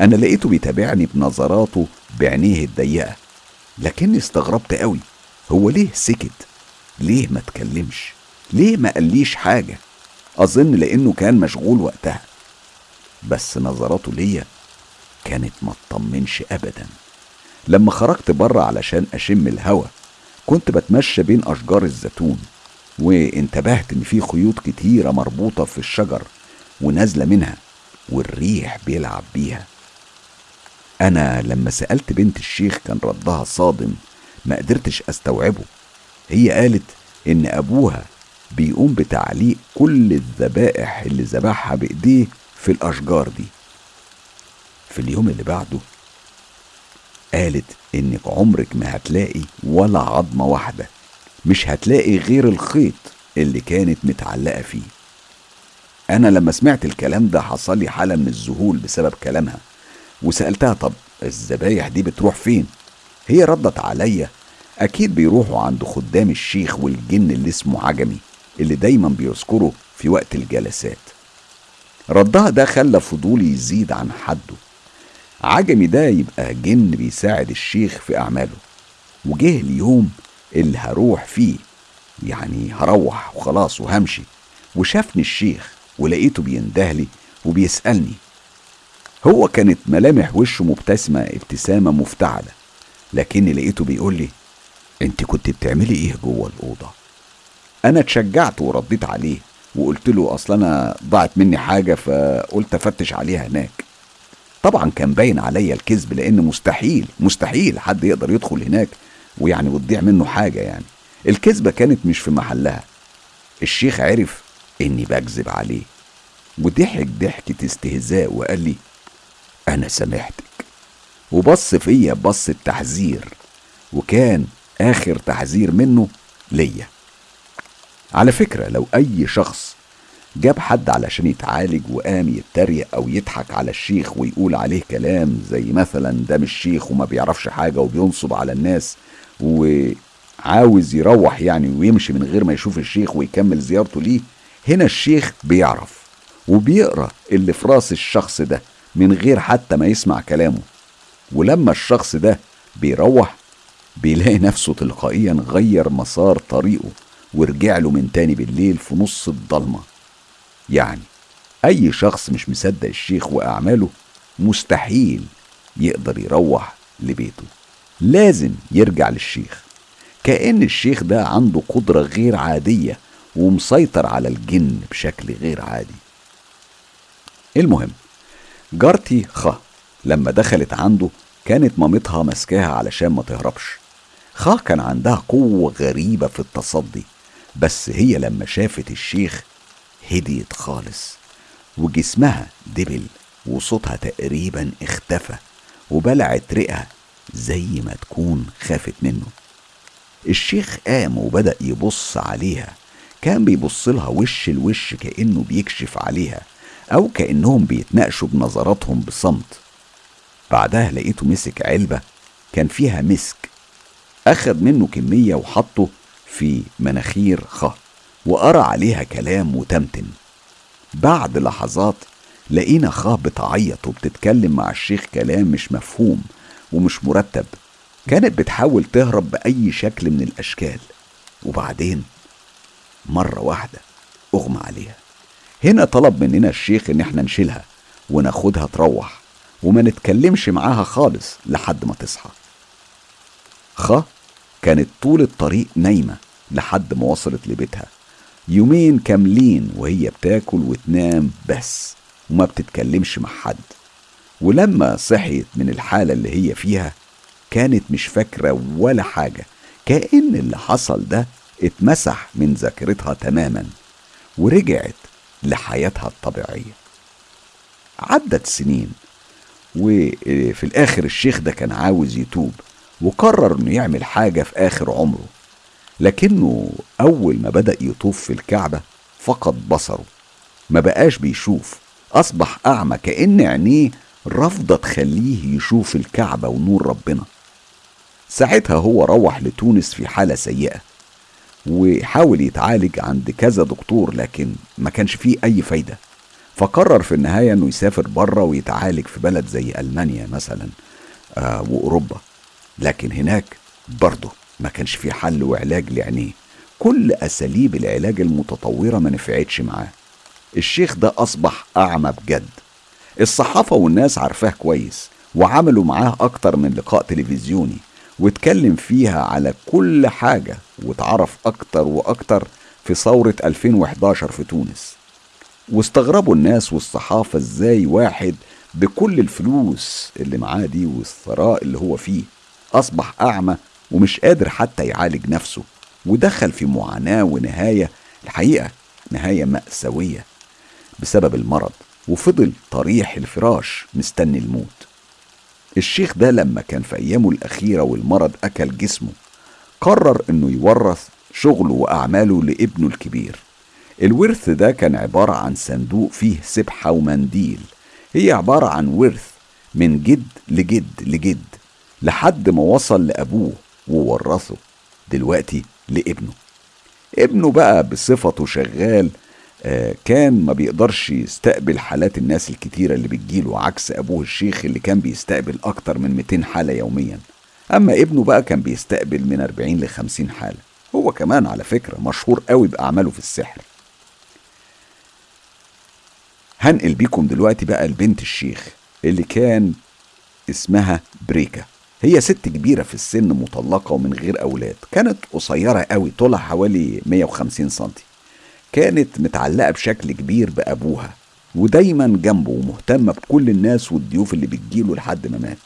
أنا لقيته بيتابعني بنظراته بعينيه الضيقة لكني استغربت قوي هو ليه سكت؟ ليه ما تكلمش ليه ما قاليش حاجة؟ أظن لأنه كان مشغول وقتها. بس نظراته ليا كانت ما تطمنش أبدا. لما خرجت بره علشان أشم الهوا كنت بتمشى بين أشجار الزيتون وانتبهت إن في خيوط كتيرة مربوطة في الشجر ونازلة منها والريح بيلعب بيها. أنا لما سألت بنت الشيخ كان ردها صادم ما قدرتش أستوعبه. هي قالت إن أبوها بيقوم بتعليق كل الذبائح اللي ذبحها بإيديه في الأشجار دي. في اليوم اللي بعده قالت إنك عمرك ما هتلاقي ولا عظمة واحدة مش هتلاقي غير الخيط اللي كانت متعلقة فيه. أنا لما سمعت الكلام ده حصل لي حالة من الذهول بسبب كلامها وسألتها طب الذبايح دي بتروح فين؟ هي ردت عليا أكيد بيروحوا عند خدام الشيخ والجن اللي اسمه عجمي اللي دايما بيذكره في وقت الجلسات. ردها ده خلى فضولي يزيد عن حده. عجمي ده يبقى جن بيساعد الشيخ في أعماله وجه اليوم اللي هروح فيه يعني هروح وخلاص وهمشي وشافني الشيخ ولقيته بيندهلي وبيسألني. هو كانت ملامح وشه مبتسمة ابتسامة مفتعلة لكني لقيته بيقول لي انت كنت بتعملي إيه جوه الأوضة؟ أنا اتشجعت ورديت عليه وقلت له أصل أنا ضاعت مني حاجة فقلت أفتش عليها هناك. طبعا كان باين عليا الكذب لأن مستحيل مستحيل حد يقدر يدخل هناك ويعني وتضيع منه حاجة يعني. الكذبة كانت مش في محلها. الشيخ عرف إني بكذب عليه. وضحك ضحكة استهزاء وقال لي أنا سامحتك وبص فيا بص التحذير. وكان آخر تحذير منه ليا. على فكرة لو أي شخص جاب حد علشان يتعالج وقام يتريق أو يضحك على الشيخ ويقول عليه كلام زي مثلا ده مش شيخ وما بيعرفش حاجة وبينصب على الناس وعاوز يروح يعني ويمشي من غير ما يشوف الشيخ ويكمل زيارته ليه هنا الشيخ بيعرف وبيقرأ اللي في رأس الشخص ده من غير حتى ما يسمع كلامه. ولما الشخص ده بيروح بيلاقي نفسه تلقائيا غير مسار طريقه ورجع له من تاني بالليل في نص الضلمة. يعني أي شخص مش مصدق الشيخ وأعماله مستحيل يقدر يروح لبيته. لازم يرجع للشيخ. كأن الشيخ ده عنده قدرة غير عادية ومسيطر على الجن بشكل غير عادي. المهم جارتي خ لما دخلت عنده كانت مامتها ماسكاها علشان ما تهربش. خ كان عندها قوة غريبة في التصدي بس هي لما شافت الشيخ هديت خالص وجسمها دبل وصوتها تقريبا اختفى وبلعت رئها زي ما تكون خافت منه. الشيخ قام وبدأ يبص عليها كان بيبص لها وش لوش كأنه بيكشف عليها أو كأنهم بيتناقشوا بنظراتهم بصمت. بعدها لقيته مسك علبة كان فيها مسك أخد منه كمية وحطه في مناخير خ وقرأ عليها كلام وتمتم بعد لحظات لقينا خ بتعيط وبتتكلم مع الشيخ كلام مش مفهوم ومش مرتب. كانت بتحاول تهرب بأي شكل من الأشكال. وبعدين مرة واحدة أغمى عليها. هنا طلب مننا الشيخ إن إحنا نشيلها وناخدها تروح وما نتكلمش معاها خالص لحد ما تصحى. خ كانت طول الطريق نايمة لحد ما وصلت لبيتها. يومين كاملين وهي بتاكل وتنام بس وما بتتكلمش مع حد. ولما صحيت من الحالة اللي هي فيها كانت مش فاكرة ولا حاجة. كأن اللي حصل ده اتمسح من ذاكرتها تماما ورجعت لحياتها الطبيعية. عدت سنين وفي الآخر الشيخ ده كان عاوز يتوب. وقرر إنه يعمل حاجة في آخر عمره. لكنه أول ما بدأ يطوف في الكعبة فقد بصره. ما بقاش بيشوف. أصبح أعمى كأن عينيه رافضة تخليه يشوف الكعبة ونور ربنا. ساعتها هو روح لتونس في حالة سيئة وحاول يتعالج عند كذا دكتور لكن ما كانش فيه أي فايدة. فقرر في النهاية إنه يسافر بره ويتعالج في بلد زي ألمانيا مثلا آه وأوروبا. لكن هناك برضه ما كانش في حل وعلاج لعينيه. كل أساليب العلاج المتطورة ما نفعتش معاه. الشيخ ده أصبح أعمى بجد. الصحافة والناس عارفاه كويس وعملوا معاه أكتر من لقاء تلفزيوني واتكلم فيها على كل حاجة واتعرف أكتر وأكتر في ثورة 2011 في تونس. واستغربوا الناس والصحافة إزاي واحد بكل الفلوس اللي معاه دي والثراء اللي هو فيه أصبح أعمى ومش قادر حتى يعالج نفسه ودخل في معاناة ونهاية الحقيقة نهاية مأساوية بسبب المرض وفضل طريح الفراش مستني الموت. الشيخ ده لما كان في أيامه الأخيرة والمرض أكل جسمه قرر إنه يورث شغله وأعماله لابنه الكبير. الورث ده كان عبارة عن صندوق فيه سبحة ومنديل هي عبارة عن ورث من جد لجد لجد. لحد ما وصل لأبوه وورثه دلوقتي لابنه. ابنه بقى بصفته شغال آه، كان ما بيقدرش يستقبل حالات الناس الكتيرة اللي بتجيله عكس أبوه الشيخ اللي كان بيستقبل أكتر من 200 حالة يوميا. أما ابنه بقى كان بيستقبل من 40 ل 50 حالة. هو كمان على فكرة مشهور قوي بأعماله في السحر. هنقل بيكم دلوقتي بقى لبنت الشيخ اللي كان اسمها بريكا. هي ست كبيرة في السن مطلقة ومن غير أولاد. كانت قصيرة قوي طولها حوالي 150 سنتي. كانت متعلقة بشكل كبير بأبوها ودايما جنبه ومهتمة بكل الناس والضيوف اللي بتجيله لحد ما مات.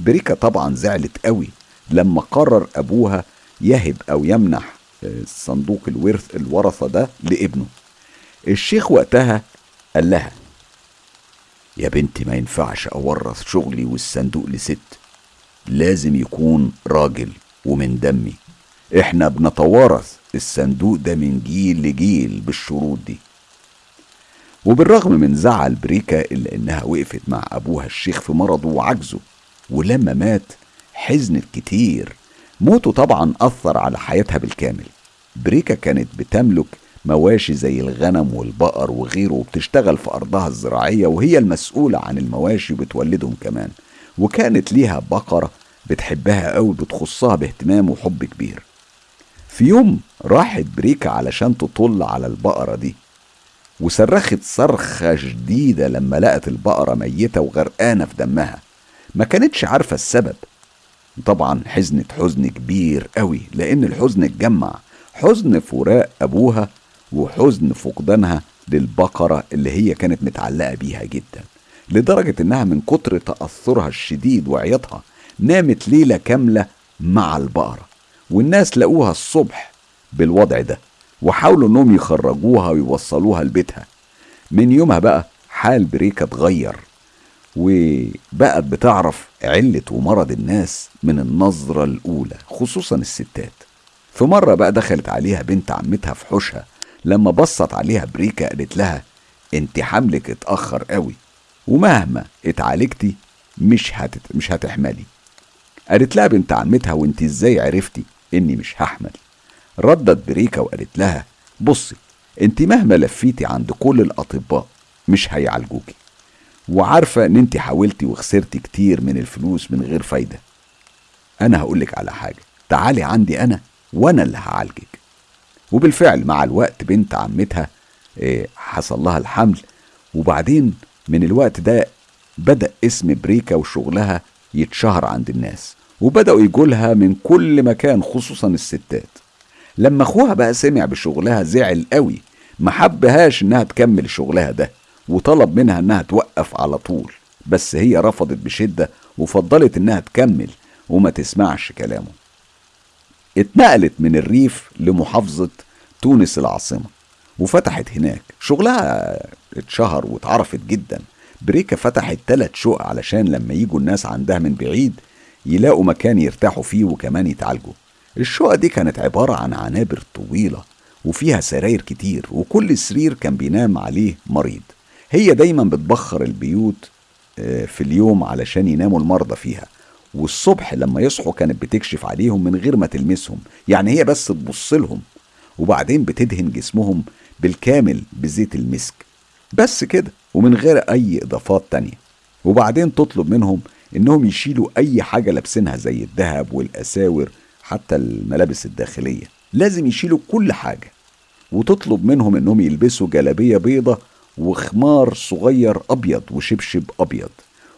بريكا طبعا زعلت قوي لما قرر أبوها يهب أو يمنح صندوق الورث الورثة ده لابنه. الشيخ وقتها قال لها يا بنتي ما ينفعش أورث شغلي والصندوق لست لازم يكون راجل ومن دمي. إحنا بنتوارث الصندوق ده من جيل لجيل بالشروط دي. وبالرغم من زعل بريكا إلا إنها وقفت مع أبوها الشيخ في مرضه وعجزه ولما مات حزنت كتير. موته طبعا أثر على حياتها بالكامل. بريكا كانت بتملك مواشي زي الغنم والبقر وغيره وبتشتغل في أرضها الزراعية وهي المسؤولة عن المواشي وبتولدهم كمان. وكانت ليها بقرة بتحبها قوي بتخصها باهتمام وحب كبير. في يوم راحت بريكا علشان تطل على البقرة دي وصرخت صرخة شديدة لما لقت البقرة ميتة وغرقانة في دمها. ما كانتش عارفة السبب. طبعا حزنت حزن كبير قوي لأن الحزن اتجمع. حزن فراق أبوها وحزن فقدانها للبقرة اللي هي كانت متعلقة بيها جدا. لدرجة إنها من كتر تأثرها الشديد وعياطها نامت ليلة كاملة مع البقرة والناس لقوها الصبح بالوضع ده وحاولوا إنهم يخرجوها ويوصلوها لبيتها. من يومها بقى حال بريكا اتغير وبقت بتعرف علة ومرض الناس من النظرة الأولى خصوصا الستات. في مرة بقى دخلت عليها بنت عمتها في حوشها لما بصت عليها بريكا قالت لها أنت حملك اتأخر قوي. ومهما اتعالجتي مش هتت... مش هتحملي. قالت لها بنت عمتها وانت إزاي عرفتي اني مش هحمل؟ ردت بريكا وقالت لها بصي انت مهما لفيتي عند كل الأطباء مش هيعالجوكي. وعارفة ان انت حاولتي وخسرتي كتير من الفلوس من غير فايدة. أنا هقولك على حاجة تعالي عندي أنا وأنا اللي هعالجك. وبالفعل مع الوقت بنت عمتها إيه، حصل لها الحمل. وبعدين من الوقت ده بدأ اسم بريكا وشغلها يتشهر عند الناس وبدأوا يجولها من كل مكان خصوصا الستات. لما أخوها بقى سمع بشغلها زعل قوي ما حبهاش إنها تكمل شغلها ده وطلب منها إنها توقف على طول. بس هي رفضت بشدة وفضلت إنها تكمل وما تسمعش كلامه. اتنقلت من الريف لمحافظة تونس العاصمة وفتحت هناك. شغلها اتشهر واتعرفت جدا. بريكا فتحت تلات شقق علشان لما يجوا الناس عندها من بعيد يلاقوا مكان يرتاحوا فيه وكمان يتعالجوا. الشقق دي كانت عبارة عن عنابر طويلة وفيها سراير كتير وكل سرير كان بينام عليه مريض. هي دايما بتبخر البيوت آه، في اليوم علشان يناموا المرضى فيها. والصبح لما يصحوا كانت بتكشف عليهم من غير ما تلمسهم. يعني هي بس تبص لهم. وبعدين بتدهن جسمهم بالكامل بزيت المسك. بس كده ومن غير أي إضافات تانية. وبعدين تطلب منهم إنهم يشيلوا أي حاجة لابسينها زي الذهب والأساور حتى الملابس الداخلية. لازم يشيلوا كل حاجة. وتطلب منهم إنهم يلبسوا جلابية بيضة وخمار صغير أبيض وشبشب أبيض.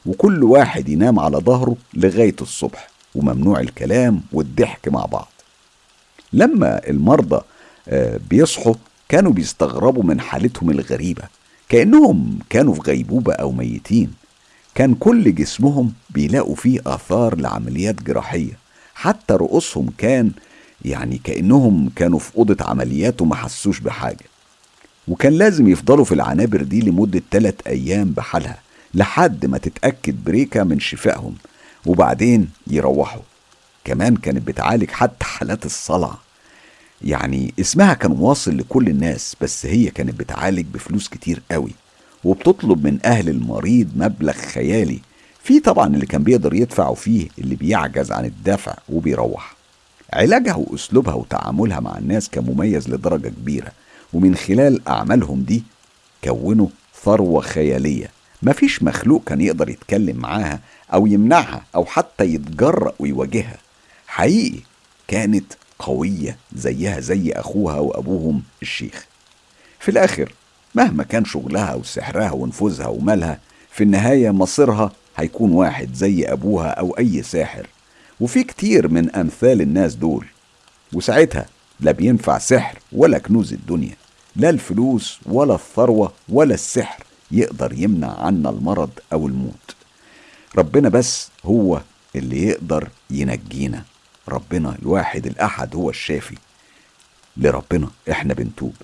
وكل واحد ينام على ظهره لغاية الصبح وممنوع الكلام والضحك مع بعض. لما المرضى آه، بيصحوا كانوا بيستغربوا من حالتهم الغريبة. كأنهم كانوا في غيبوبة أو ميتين. كان كل جسمهم بيلاقوا فيه آثار لعمليات جراحية. حتى رؤوسهم كان يعني كأنهم كانوا في أوضة عمليات وما حسوش بحاجة. وكان لازم يفضلوا في العنابر دي لمدة تلات أيام بحالها لحد ما تتأكد بريكا من شفائهم وبعدين يروحوا. كمان كانت بتعالج حتى حالات الصلع. يعني اسمها كان واصل لكل الناس بس هي كانت بتعالج بفلوس كتير قوي وبتطلب من أهل المريض مبلغ خيالي في طبعا اللي كان بيقدر يدفع وفيه اللي بيعجز عن الدفع وبيروح. علاجها وأسلوبها وتعاملها مع الناس كان مميز لدرجة كبيرة ومن خلال أعمالهم دي كونوا ثروة خيالية. مفيش مخلوق كان يقدر يتكلم معاها أو يمنعها أو حتى يتجرأ ويواجهها. حقيقي كانت قوية زيها زي أخوها وأبوهم الشيخ. في الآخر مهما كان شغلها وسحرها ونفوذها ومالها في النهاية مصيرها هيكون واحد زي أبوها أو أي ساحر. وفي كتير من أمثال الناس دول. وساعتها لا بينفع سحر ولا كنوز الدنيا. لا الفلوس ولا الثروة ولا السحر يقدر يمنع عنا المرض أو الموت. ربنا بس هو اللي يقدر ينجينا. ربنا الواحد الأحد هو الشافي لربنا إحنا بنتوب.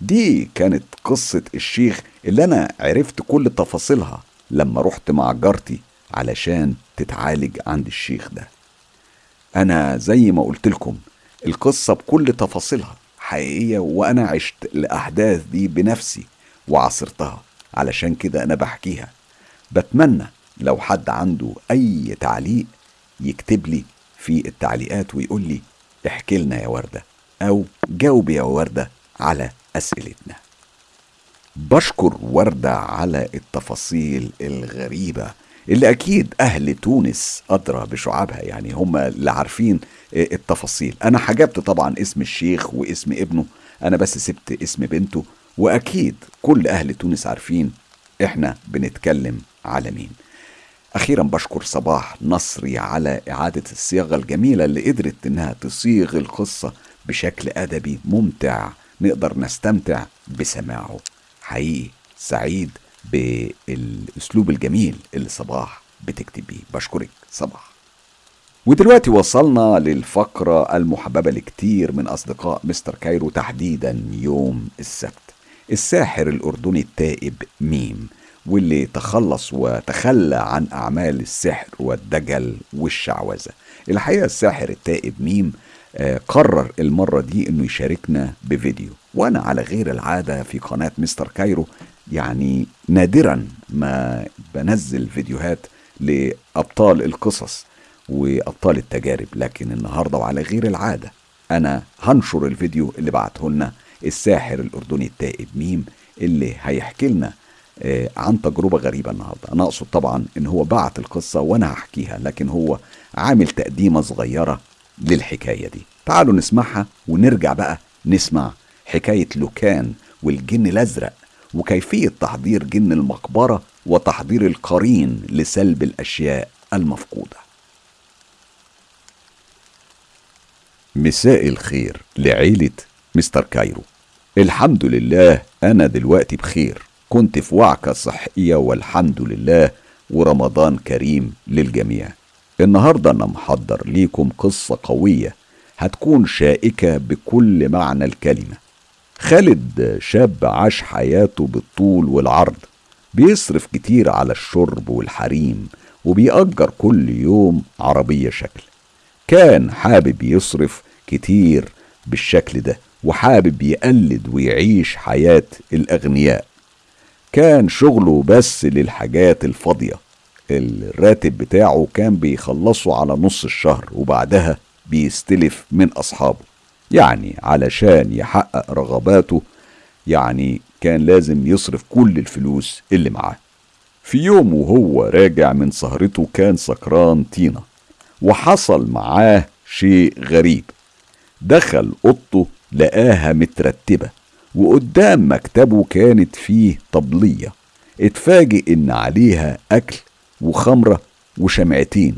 دي كانت قصة الشيخ اللي أنا عرفت كل تفاصيلها لما رحت مع جارتي علشان تتعالج عند الشيخ ده. أنا زي ما قلت لكم القصة بكل تفاصيلها حقيقية وأنا عشت الأحداث دي بنفسي وعصرتها علشان كده أنا بحكيها. بتمنى لو حد عنده أي تعليق يكتب لي في التعليقات ويقول لي احكي لنا يا وردة. أو جاوب يا وردة على أسئلتنا. بشكر وردة على التفاصيل الغريبة اللي أكيد أهل تونس أدرى بشعابها يعني هم اللي عارفين التفاصيل. أنا حجبت طبعا اسم الشيخ واسم ابنه أنا بس سبت اسم بنته وأكيد كل أهل تونس عارفين إحنا بنتكلم على مين. أخيرا بشكر صباح نصري على إعادة الصياغة الجميلة اللي قدرت إنها تصيغ القصة بشكل أدبي ممتع. نقدر نستمتع بسماعه. حقيقي سعيد بالأسلوب الجميل اللي صباح بتكتب بيه. بشكرك صباح. ودلوقتي وصلنا للفقرة المحببة لكتير من أصدقاء مستر كايرو تحديدا يوم السبت. الساحر الأردني التائب ميم. واللي تخلص وتخلى عن أعمال السحر والدجل والشعوذة. الحقيقة الساحر التائب ميم آه، قرر المرة دي إنه يشاركنا بفيديو. وأنا على غير العادة في قناة مستر كايرو يعني نادرا ما بنزل فيديوهات لأبطال القصص وأبطال التجارب لكن النهاردة وعلى غير العادة أنا هنشر الفيديو اللي بعته لنا الساحر الأردني التائب ميم اللي هيحكي لنا عن تجربة غريبة النهاردة. أنا أقصد طبعا إن هو بعت القصة وأنا هحكيها لكن هو عامل تقديمة صغيرة للحكاية دي. تعالوا نسمعها ونرجع بقى نسمع حكاية لوكان والجن الأزرق وكيفية تحضير جن المقبرة وتحضير القرين لسلب الأشياء المفقودة. مساء الخير لعيلة مستر كايرو. الحمد لله أنا دلوقتي بخير. كنت في وعكة صحية والحمد لله ورمضان كريم للجميع. النهاردة أنا محضر ليكم قصة قوية هتكون شائكة بكل معنى الكلمة. خالد شاب عاش حياته بالطول والعرض بيصرف كتير على الشرب والحريم وبيأجر كل يوم عربية شكل. كان حابب يصرف كتير بالشكل ده وحابب يقلد ويعيش حياة الأغنياء. كان شغله بس للحاجات الفاضية. الراتب بتاعه كان بيخلصه على نص الشهر وبعدها بيستلف من أصحابه. يعني علشان يحقق رغباته يعني كان لازم يصرف كل الفلوس اللي معاه. في يوم وهو راجع من سهرته كان سكران طينة وحصل معاه شيء غريب. دخل أوضته لقاها مترتبة. وقدام مكتبه كانت فيه طبلية. اتفاجئ إن عليها أكل وخمرة وشمعتين.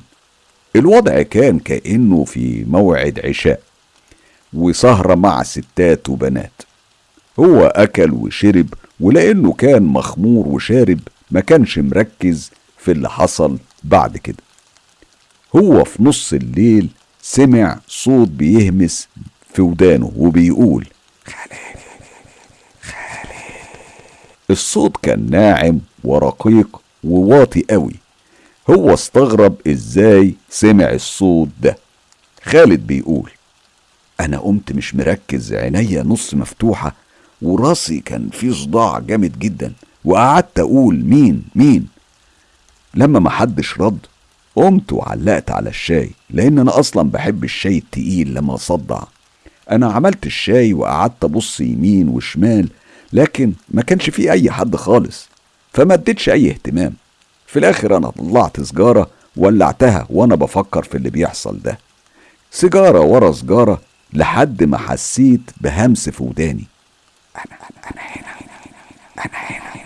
الوضع كان كأنه في موعد عشاء وسهرة مع ستات وبنات. هو أكل وشرب ولأنه كان مخمور وشارب ما كانش مركز في اللي حصل بعد كده. هو في نص الليل سمع صوت بيهمس في ودانه وبيقول خالد الصوت كان ناعم ورقيق وواطي قوي. هو استغرب إزاي سمع الصوت ده. خالد بيقول أنا قمت مش مركز عينيا نص مفتوحة وراسي كان في صداع جامد جدا وقعدت أقول مين مين. لما محدش رد قمت وعلقت على الشاي لأن أنا أصلا بحب الشاي التقيل لما أصدع. أنا عملت الشاي وقعدت أبص يمين وشمال لكن ما كانش في أي حد خالص فما اديتش أي اهتمام. في الآخر أنا طلعت سجارة ولعتها وأنا بفكر في اللي بيحصل ده. سيجارة ورا سجارة لحد ما حسيت بهمس في وداني. أنا أنا أنا هنا أنا هنا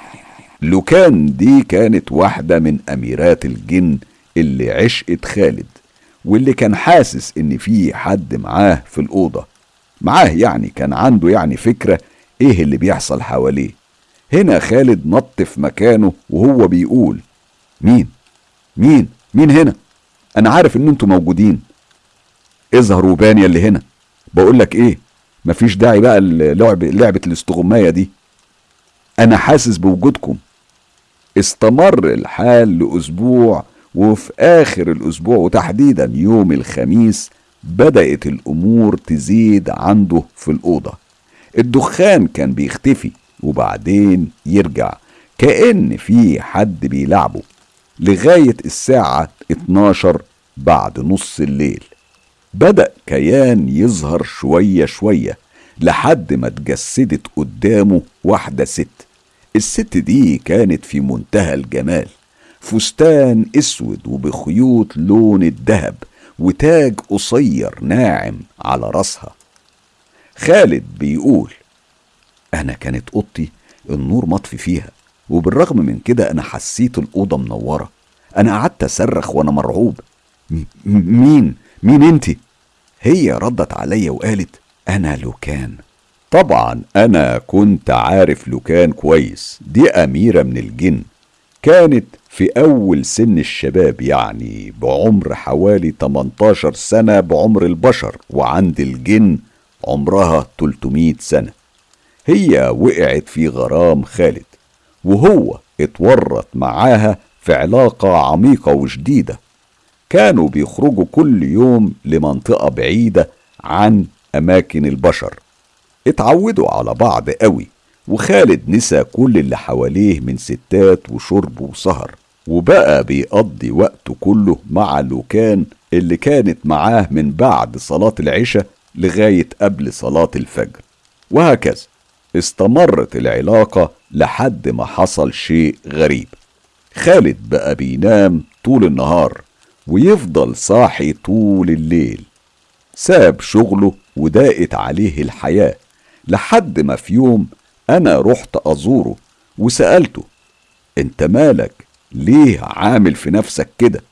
لوكان دي كانت واحدة من أميرات الجن اللي عشقت خالد واللي كان حاسس إن في حد معاه في الأوضة. معاه يعني كان عنده يعني فكرة إيه اللي بيحصل حواليه؟ هنا خالد نط في مكانه وهو بيقول مين؟ مين؟ مين هنا؟ أنا عارف إن أنتوا موجودين. اظهروا بانيا اللي هنا. بقول لك إيه؟ مفيش داعي بقى لعب لعبة الاستغماية دي. أنا حاسس بوجودكم. استمر الحال لأسبوع وفي آخر الأسبوع وتحديدا يوم الخميس بدأت الأمور تزيد عنده في الأوضة. الدخان كان بيختفي وبعدين يرجع كأن في حد بيلعبه لغاية الساعة 12 بعد نص الليل. بدأ كيان يظهر شوية شوية لحد ما اتجسدت قدامه واحدة ست. الست دي كانت في منتهى الجمال فستان أسود وبخيوط لون الذهب وتاج قصير ناعم على راسها. خالد بيقول أنا كانت أوضتي النور مطفي فيها وبالرغم من كده أنا حسيت الأوضة منورة. أنا قعدت أصرخ وأنا مرعوب. مين؟ مين انتي هي ردت عليا وقالت أنا لوكان. طبعا أنا كنت عارف لوكان كويس. دي أميرة من الجن. كانت في أول سن الشباب يعني بعمر حوالي 18 سنة بعمر البشر وعند الجن عمرها 300 سنة. هي وقعت في غرام خالد وهو اتورط معاها في علاقة عميقة وشديدة. كانوا بيخرجوا كل يوم لمنطقة بعيدة عن أماكن البشر. اتعودوا على بعض قوي وخالد نسى كل اللي حواليه من ستات وشرب وسهر. وبقى بيقضي وقته كله مع لوكان اللي كانت معاه من بعد صلاة العشاء لغاية قبل صلاة الفجر. وهكذا استمرت العلاقة لحد ما حصل شيء غريب. خالد بقى بينام طول النهار ويفضل صاحي طول الليل. ساب شغله وضاقت عليه الحياة لحد ما في يوم أنا رحت أزوره وسألته أنت مالك؟ ليه عامل في نفسك كده؟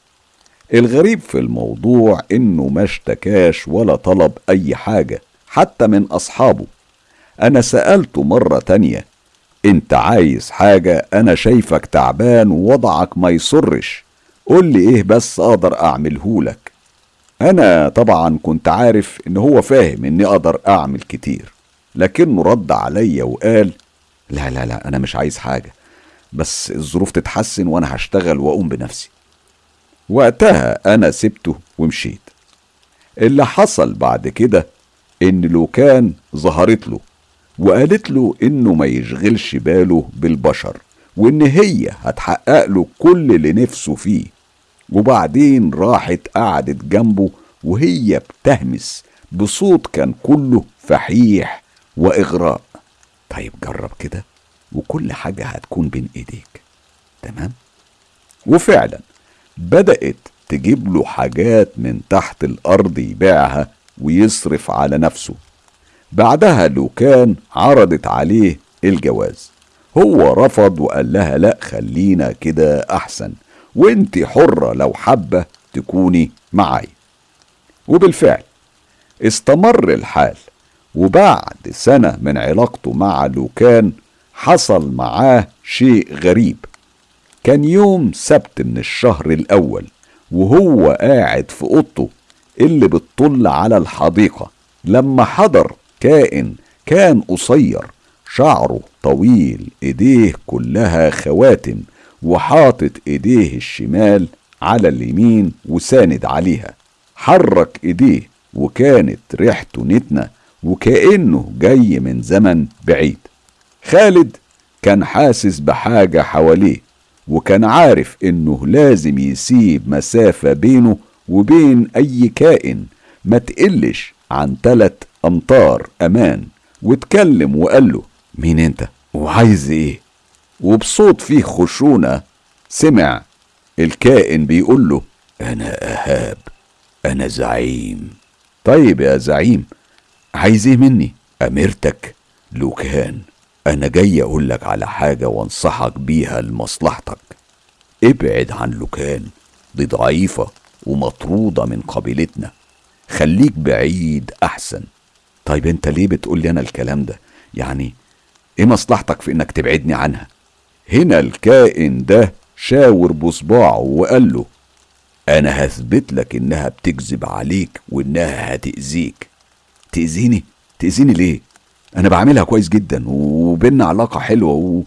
الغريب في الموضوع إنه ما اشتكاش ولا طلب أي حاجة حتى من أصحابه. أنا سألته مرة تانية أنت عايز حاجة؟ أنا شايفك تعبان ووضعك ما يصرش. قول لي إيه بس أقدر أعمله لك. أنا طبعا كنت عارف إن هو فاهم إني أقدر أعمل كتير لكنه رد عليا وقال لا لا لا أنا مش عايز حاجة بس الظروف تتحسن وأنا هشتغل وأقوم بنفسي. وقتها أنا سبته ومشيت. اللي حصل بعد كده إن لوكان ظهرت له وقالت له إنه ما يشغلش باله بالبشر وإن هي هتحقق له كل اللي نفسه فيه. وبعدين راحت قعدت جنبه وهي بتهمس بصوت كان كله فحيح وإغراء. طيب جرب كده وكل حاجة هتكون بين إيديك. تمام؟ وفعلا بدأت تجيب له حاجات من تحت الأرض يبيعها ويصرف على نفسه. بعدها لوكان عرضت عليه الجواز. هو رفض وقال لها لا خلينا كده أحسن وانت حرة لو حابة تكوني معي وبالفعل استمر الحال. وبعد سنة من علاقته مع لوكان حصل معاه شيء غريب. كان يوم سبت من الشهر الأول وهو قاعد في أوضته اللي بتطل على الحديقة. لما حضر كائن كان قصير شعره طويل إيديه كلها خواتم وحاطط إيديه الشمال على اليمين وساند عليها. حرك إيديه وكانت ريحته نتنة وكأنه جاي من زمن بعيد. خالد كان حاسس بحاجة حواليه وكان عارف إنه لازم يسيب مسافة بينه وبين أي كائن ما تقلش عن تلت أمتار أمان. واتكلم وقال له مين أنت؟ وعايز إيه؟ وبصوت فيه خشونة سمع الكائن بيقول له أنا أهاب أنا زعيم. طيب يا زعيم عايز إيه مني؟ امرتك لوكان. أنا جاي أقول لك على حاجة وأنصحك بيها لمصلحتك. ابعد عن لوكان دي ضعيفة ومطرودة من قبيلتنا. خليك بعيد أحسن. طيب أنت ليه بتقول لي أنا الكلام ده؟ يعني إيه مصلحتك في إنك تبعدني عنها؟ هنا الكائن ده شاور بصباعه وقال له أنا هثبت لك إنها بتكذب عليك وإنها هتأذيك. تأذيني؟ تأذيني ليه؟ أنا بعملها كويس جدا وبينا علاقة حلوة و...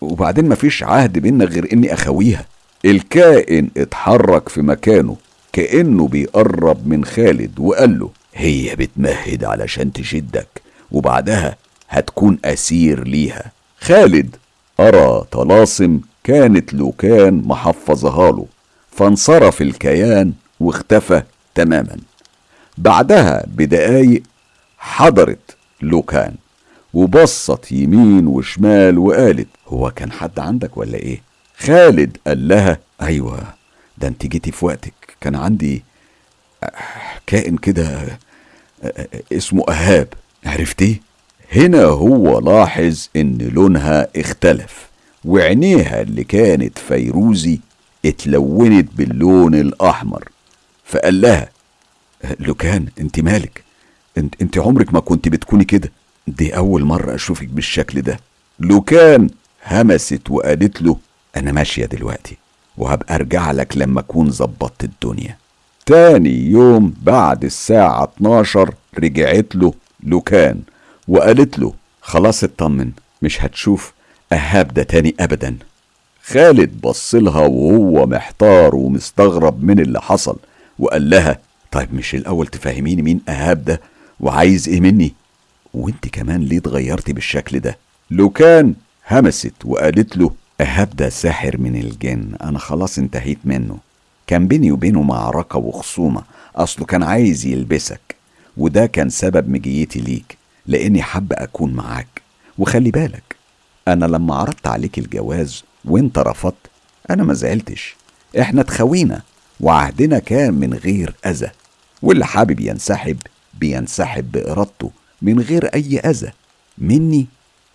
وبعدين مفيش عهد بينا غير إني أخويها. الكائن اتحرك في مكانه كأنه بيقرب من خالد وقال له هي بتمهد علشان تشدك وبعدها هتكون أسير ليها. خالد أرى طلاسم كانت لوكان محفظها له فانصرف الكيان واختفى تماما. بعدها بدقايق حضرت لوكان وبصت يمين وشمال وقالت هو كان حد عندك ولا إيه؟ خالد قال لها أيوه ده أنت جيتي في وقتك كان عندي كائن كده اسمه أهاب عرفتيه؟ هنا هو لاحظ إن لونها اختلف وعينيها اللي كانت فيروزي اتلونت باللون الأحمر فقال لها لوكان أنت مالك؟ انت, انت عمرك ما كنت بتكوني كده. دي أول مرة أشوفك بالشكل ده. لوكان همست وقالت له أنا ماشية دلوقتي وهبقى أرجع لك لما أكون ظبطت الدنيا. تاني يوم بعد الساعة 12 رجعت له لوكان وقالت له خلاص اطمن مش هتشوف أهاب ده تاني أبدا. خالد بصلها وهو محتار ومستغرب من اللي حصل وقال لها طيب مش الأول تفهميني مين أهاب ده؟ وعايز إيه مني؟ وأنت كمان ليه اتغيرتي بالشكل ده؟ لوكان همست وقالت له أهاب ده ساحر من الجن أنا خلاص انتهيت منه. كان بيني وبينه معركة وخصومة أصله كان عايز يلبسك وده كان سبب مجيتي ليك لأني حابة أكون معاك. وخلي بالك أنا لما عرضت عليك الجواز وأنت رفضت أنا ما زعلتش. إحنا اتخوينا وعهدنا كان من غير أذى واللي حابب ينسحب بينسحب بإرادته من غير أي أذى مني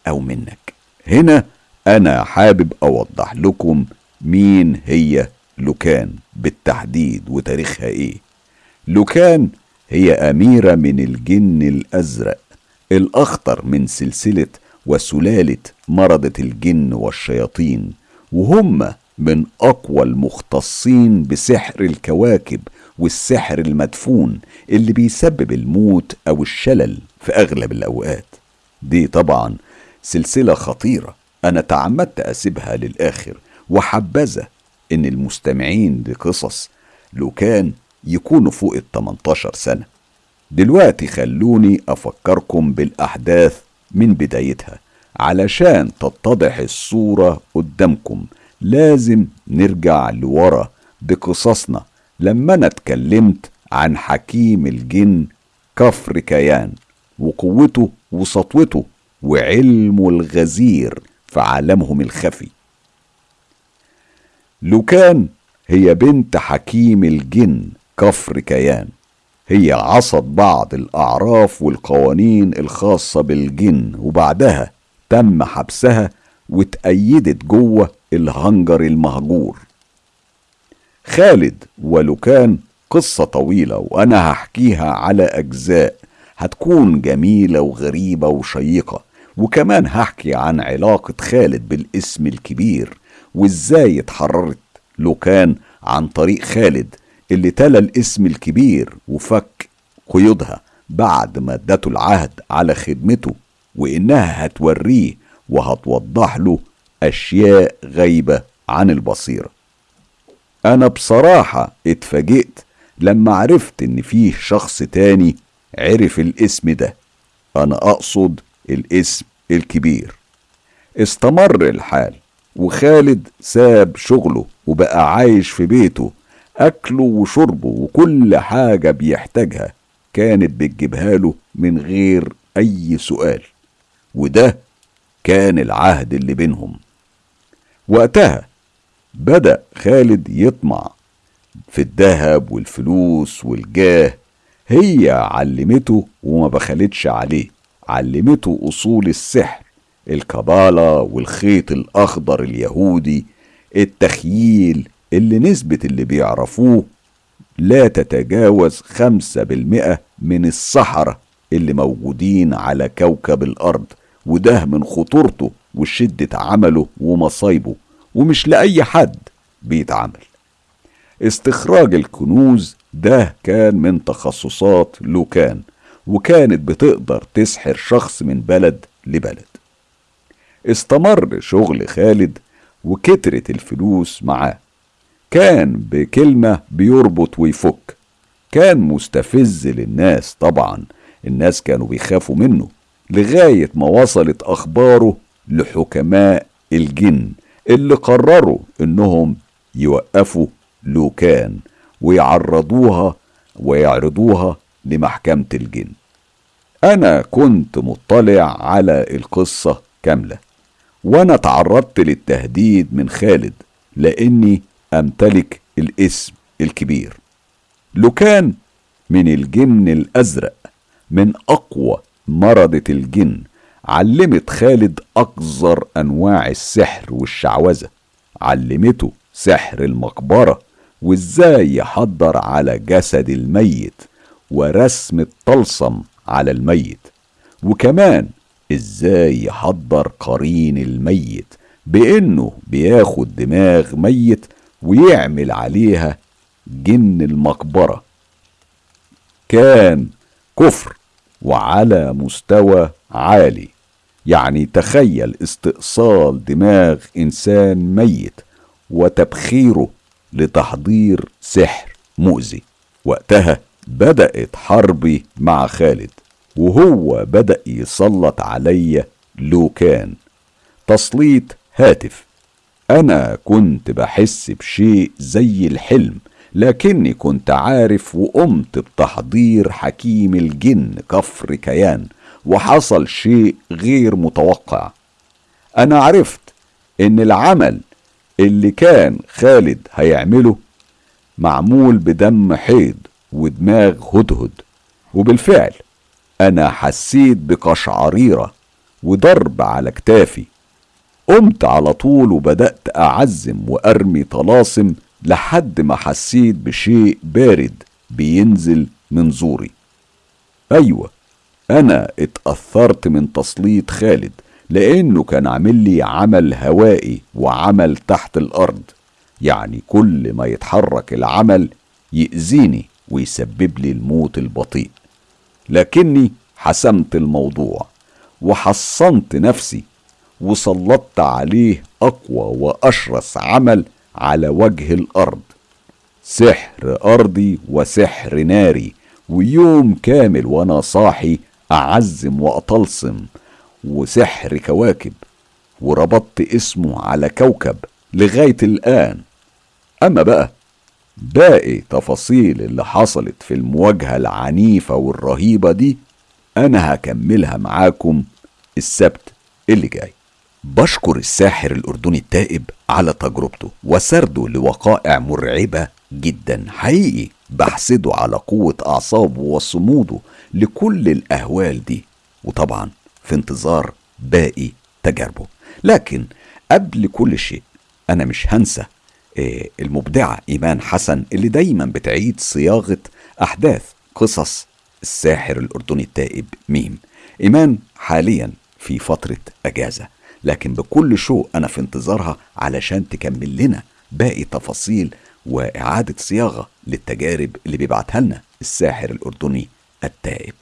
أو منك. هنا أنا حابب أوضح لكم مين هي لوكان بالتحديد وتاريخها إيه. لوكان هي أميرة من الجن الأزرق الأخطر من سلسلة وسلالة مرضة الجن والشياطين وهم من أقوى المختصين بسحر الكواكب والسحر المدفون اللي بيسبب الموت أو الشلل في أغلب الأوقات. دي طبعا سلسلة خطيرة أنا تعمدت أسيبها للآخر وحبذا إن المستمعين لقصص لو كان يكونوا فوق ال 18 سنة. دلوقتي خلوني أفكركم بالأحداث من بدايتها علشان تتضح الصورة قدامكم. لازم نرجع لورا بقصصنا لما أنا اتكلمت عن حكيم الجن كفر كيان وقوته وسطوته وعلمه الغزير في عالمهم الخفي. لوكان هي بنت حكيم الجن كفر كيان. هي عصت بعض الأعراف والقوانين الخاصة بالجن وبعدها تم حبسها واتأيدت جوة الهنجر المهجور. خالد ولوكان قصة طويلة وأنا هحكيها على أجزاء هتكون جميلة وغريبة وشيقة. وكمان هحكي عن علاقة خالد بالاسم الكبير وإزاي اتحررت لوكان عن طريق خالد اللي تلا الاسم الكبير وفك قيودها بعد ما ادته العهد على خدمته وإنها هتوريه وهتوضح له أشياء غايبة عن البصيرة. أنا بصراحة اتفاجئت لما عرفت إن فيه شخص تاني عرف الاسم ده. أنا أقصد الاسم الكبير. استمر الحال وخالد ساب شغله وبقى عايش في بيته أكله وشربه وكل حاجة بيحتاجها كانت بتجيبها له من غير أي سؤال. وده كان العهد اللي بينهم. وقتها بدأ خالد يطمع في الذهب والفلوس والجاه. هي علمته وما بخلتش عليه علمته أصول السحر الكبالة والخيط الأخضر اليهودي التخييل اللي نسبة اللي بيعرفوه لا تتجاوز خمسة بالمئة من الصحراء اللي موجودين على كوكب الأرض وده من خطورته وشدة عمله ومصايبه. ومش لأي حد بيتعمل استخراج الكنوز ده كان من تخصصات لوكان وكانت بتقدر تسحر شخص من بلد لبلد. استمر شغل خالد وكترت الفلوس معاه. كان بكلمة بيربط ويفك. كان مستفز للناس طبعا الناس كانوا بيخافوا منه لغاية ما وصلت أخباره لحكماء الجن. اللي قرروا إنهم يوقفوا لوكان ويعرضوها ويعرضوها لمحكمة الجن. أنا كنت مطلع على القصة كاملة وأنا تعرضت للتهديد من خالد لأني أمتلك الاسم الكبير. لوكان من الجن الأزرق من أقوى مرضة الجن علمت خالد أقذر أنواع السحر والشعوذة. علمته سحر المقبرة وإزاي يحضر على جسد الميت ورسم الطلسم على الميت. وكمان إزاي يحضر قرين الميت بإنه بياخد دماغ ميت ويعمل عليها جن المقبرة. كان كفر وعلى مستوى عالي. يعني تخيل استئصال دماغ إنسان ميت وتبخيره لتحضير سحر مؤذي. وقتها بدأت حربي مع خالد وهو بدأ يسلط عليا لوكان. تسليط هاتف. أنا كنت بحس بشيء زي الحلم لكني كنت عارف وقمت بتحضير حكيم الجن كفر كيان. وحصل شيء غير متوقع. أنا عرفت إن العمل اللي كان خالد هيعمله معمول بدم حيض ودماغ هدهد. وبالفعل أنا حسيت بقشعريرة وضرب على كتافي. قمت على طول وبدأت أعزم وأرمي طلاسم لحد ما حسيت بشيء بارد بينزل من زوري. أيوة أنا اتأثرت من تسليط خالد لأنه كان عامل لي عمل هوائي وعمل تحت الأرض. يعني كل ما يتحرك العمل يأذيني ويسبب لي الموت البطيء. لكني حسمت الموضوع وحصنت نفسي وسلطت عليه أقوى وأشرس عمل على وجه الأرض. سحر أرضي وسحر ناري ويوم كامل وأنا صاحي أعزم وأطلسم وسحر كواكب وربطت اسمه على كوكب لغاية الآن. أما بقى باقي تفاصيل اللي حصلت في المواجهة العنيفة والرهيبة دي أنا هكملها معاكم السبت اللي جاي. بشكر الساحر الأردني التائب على تجربته وسرده لوقائع مرعبة جدا. حقيقي بحسده على قوة أعصابه وصموده لكل الأهوال دي وطبعا في انتظار باقي تجاربه. لكن قبل كل شيء أنا مش هنسى آه، المبدعة إيمان حسن اللي دايما بتعيد صياغة أحداث قصص الساحر الأردني التائب ميم. إيمان حاليا في فترة أجازة لكن بكل شوق أنا في انتظارها علشان تكمل لنا باقي تفاصيل وإعادة صياغة للتجارب اللي بيبعتها لنا الساحر الأردني التائب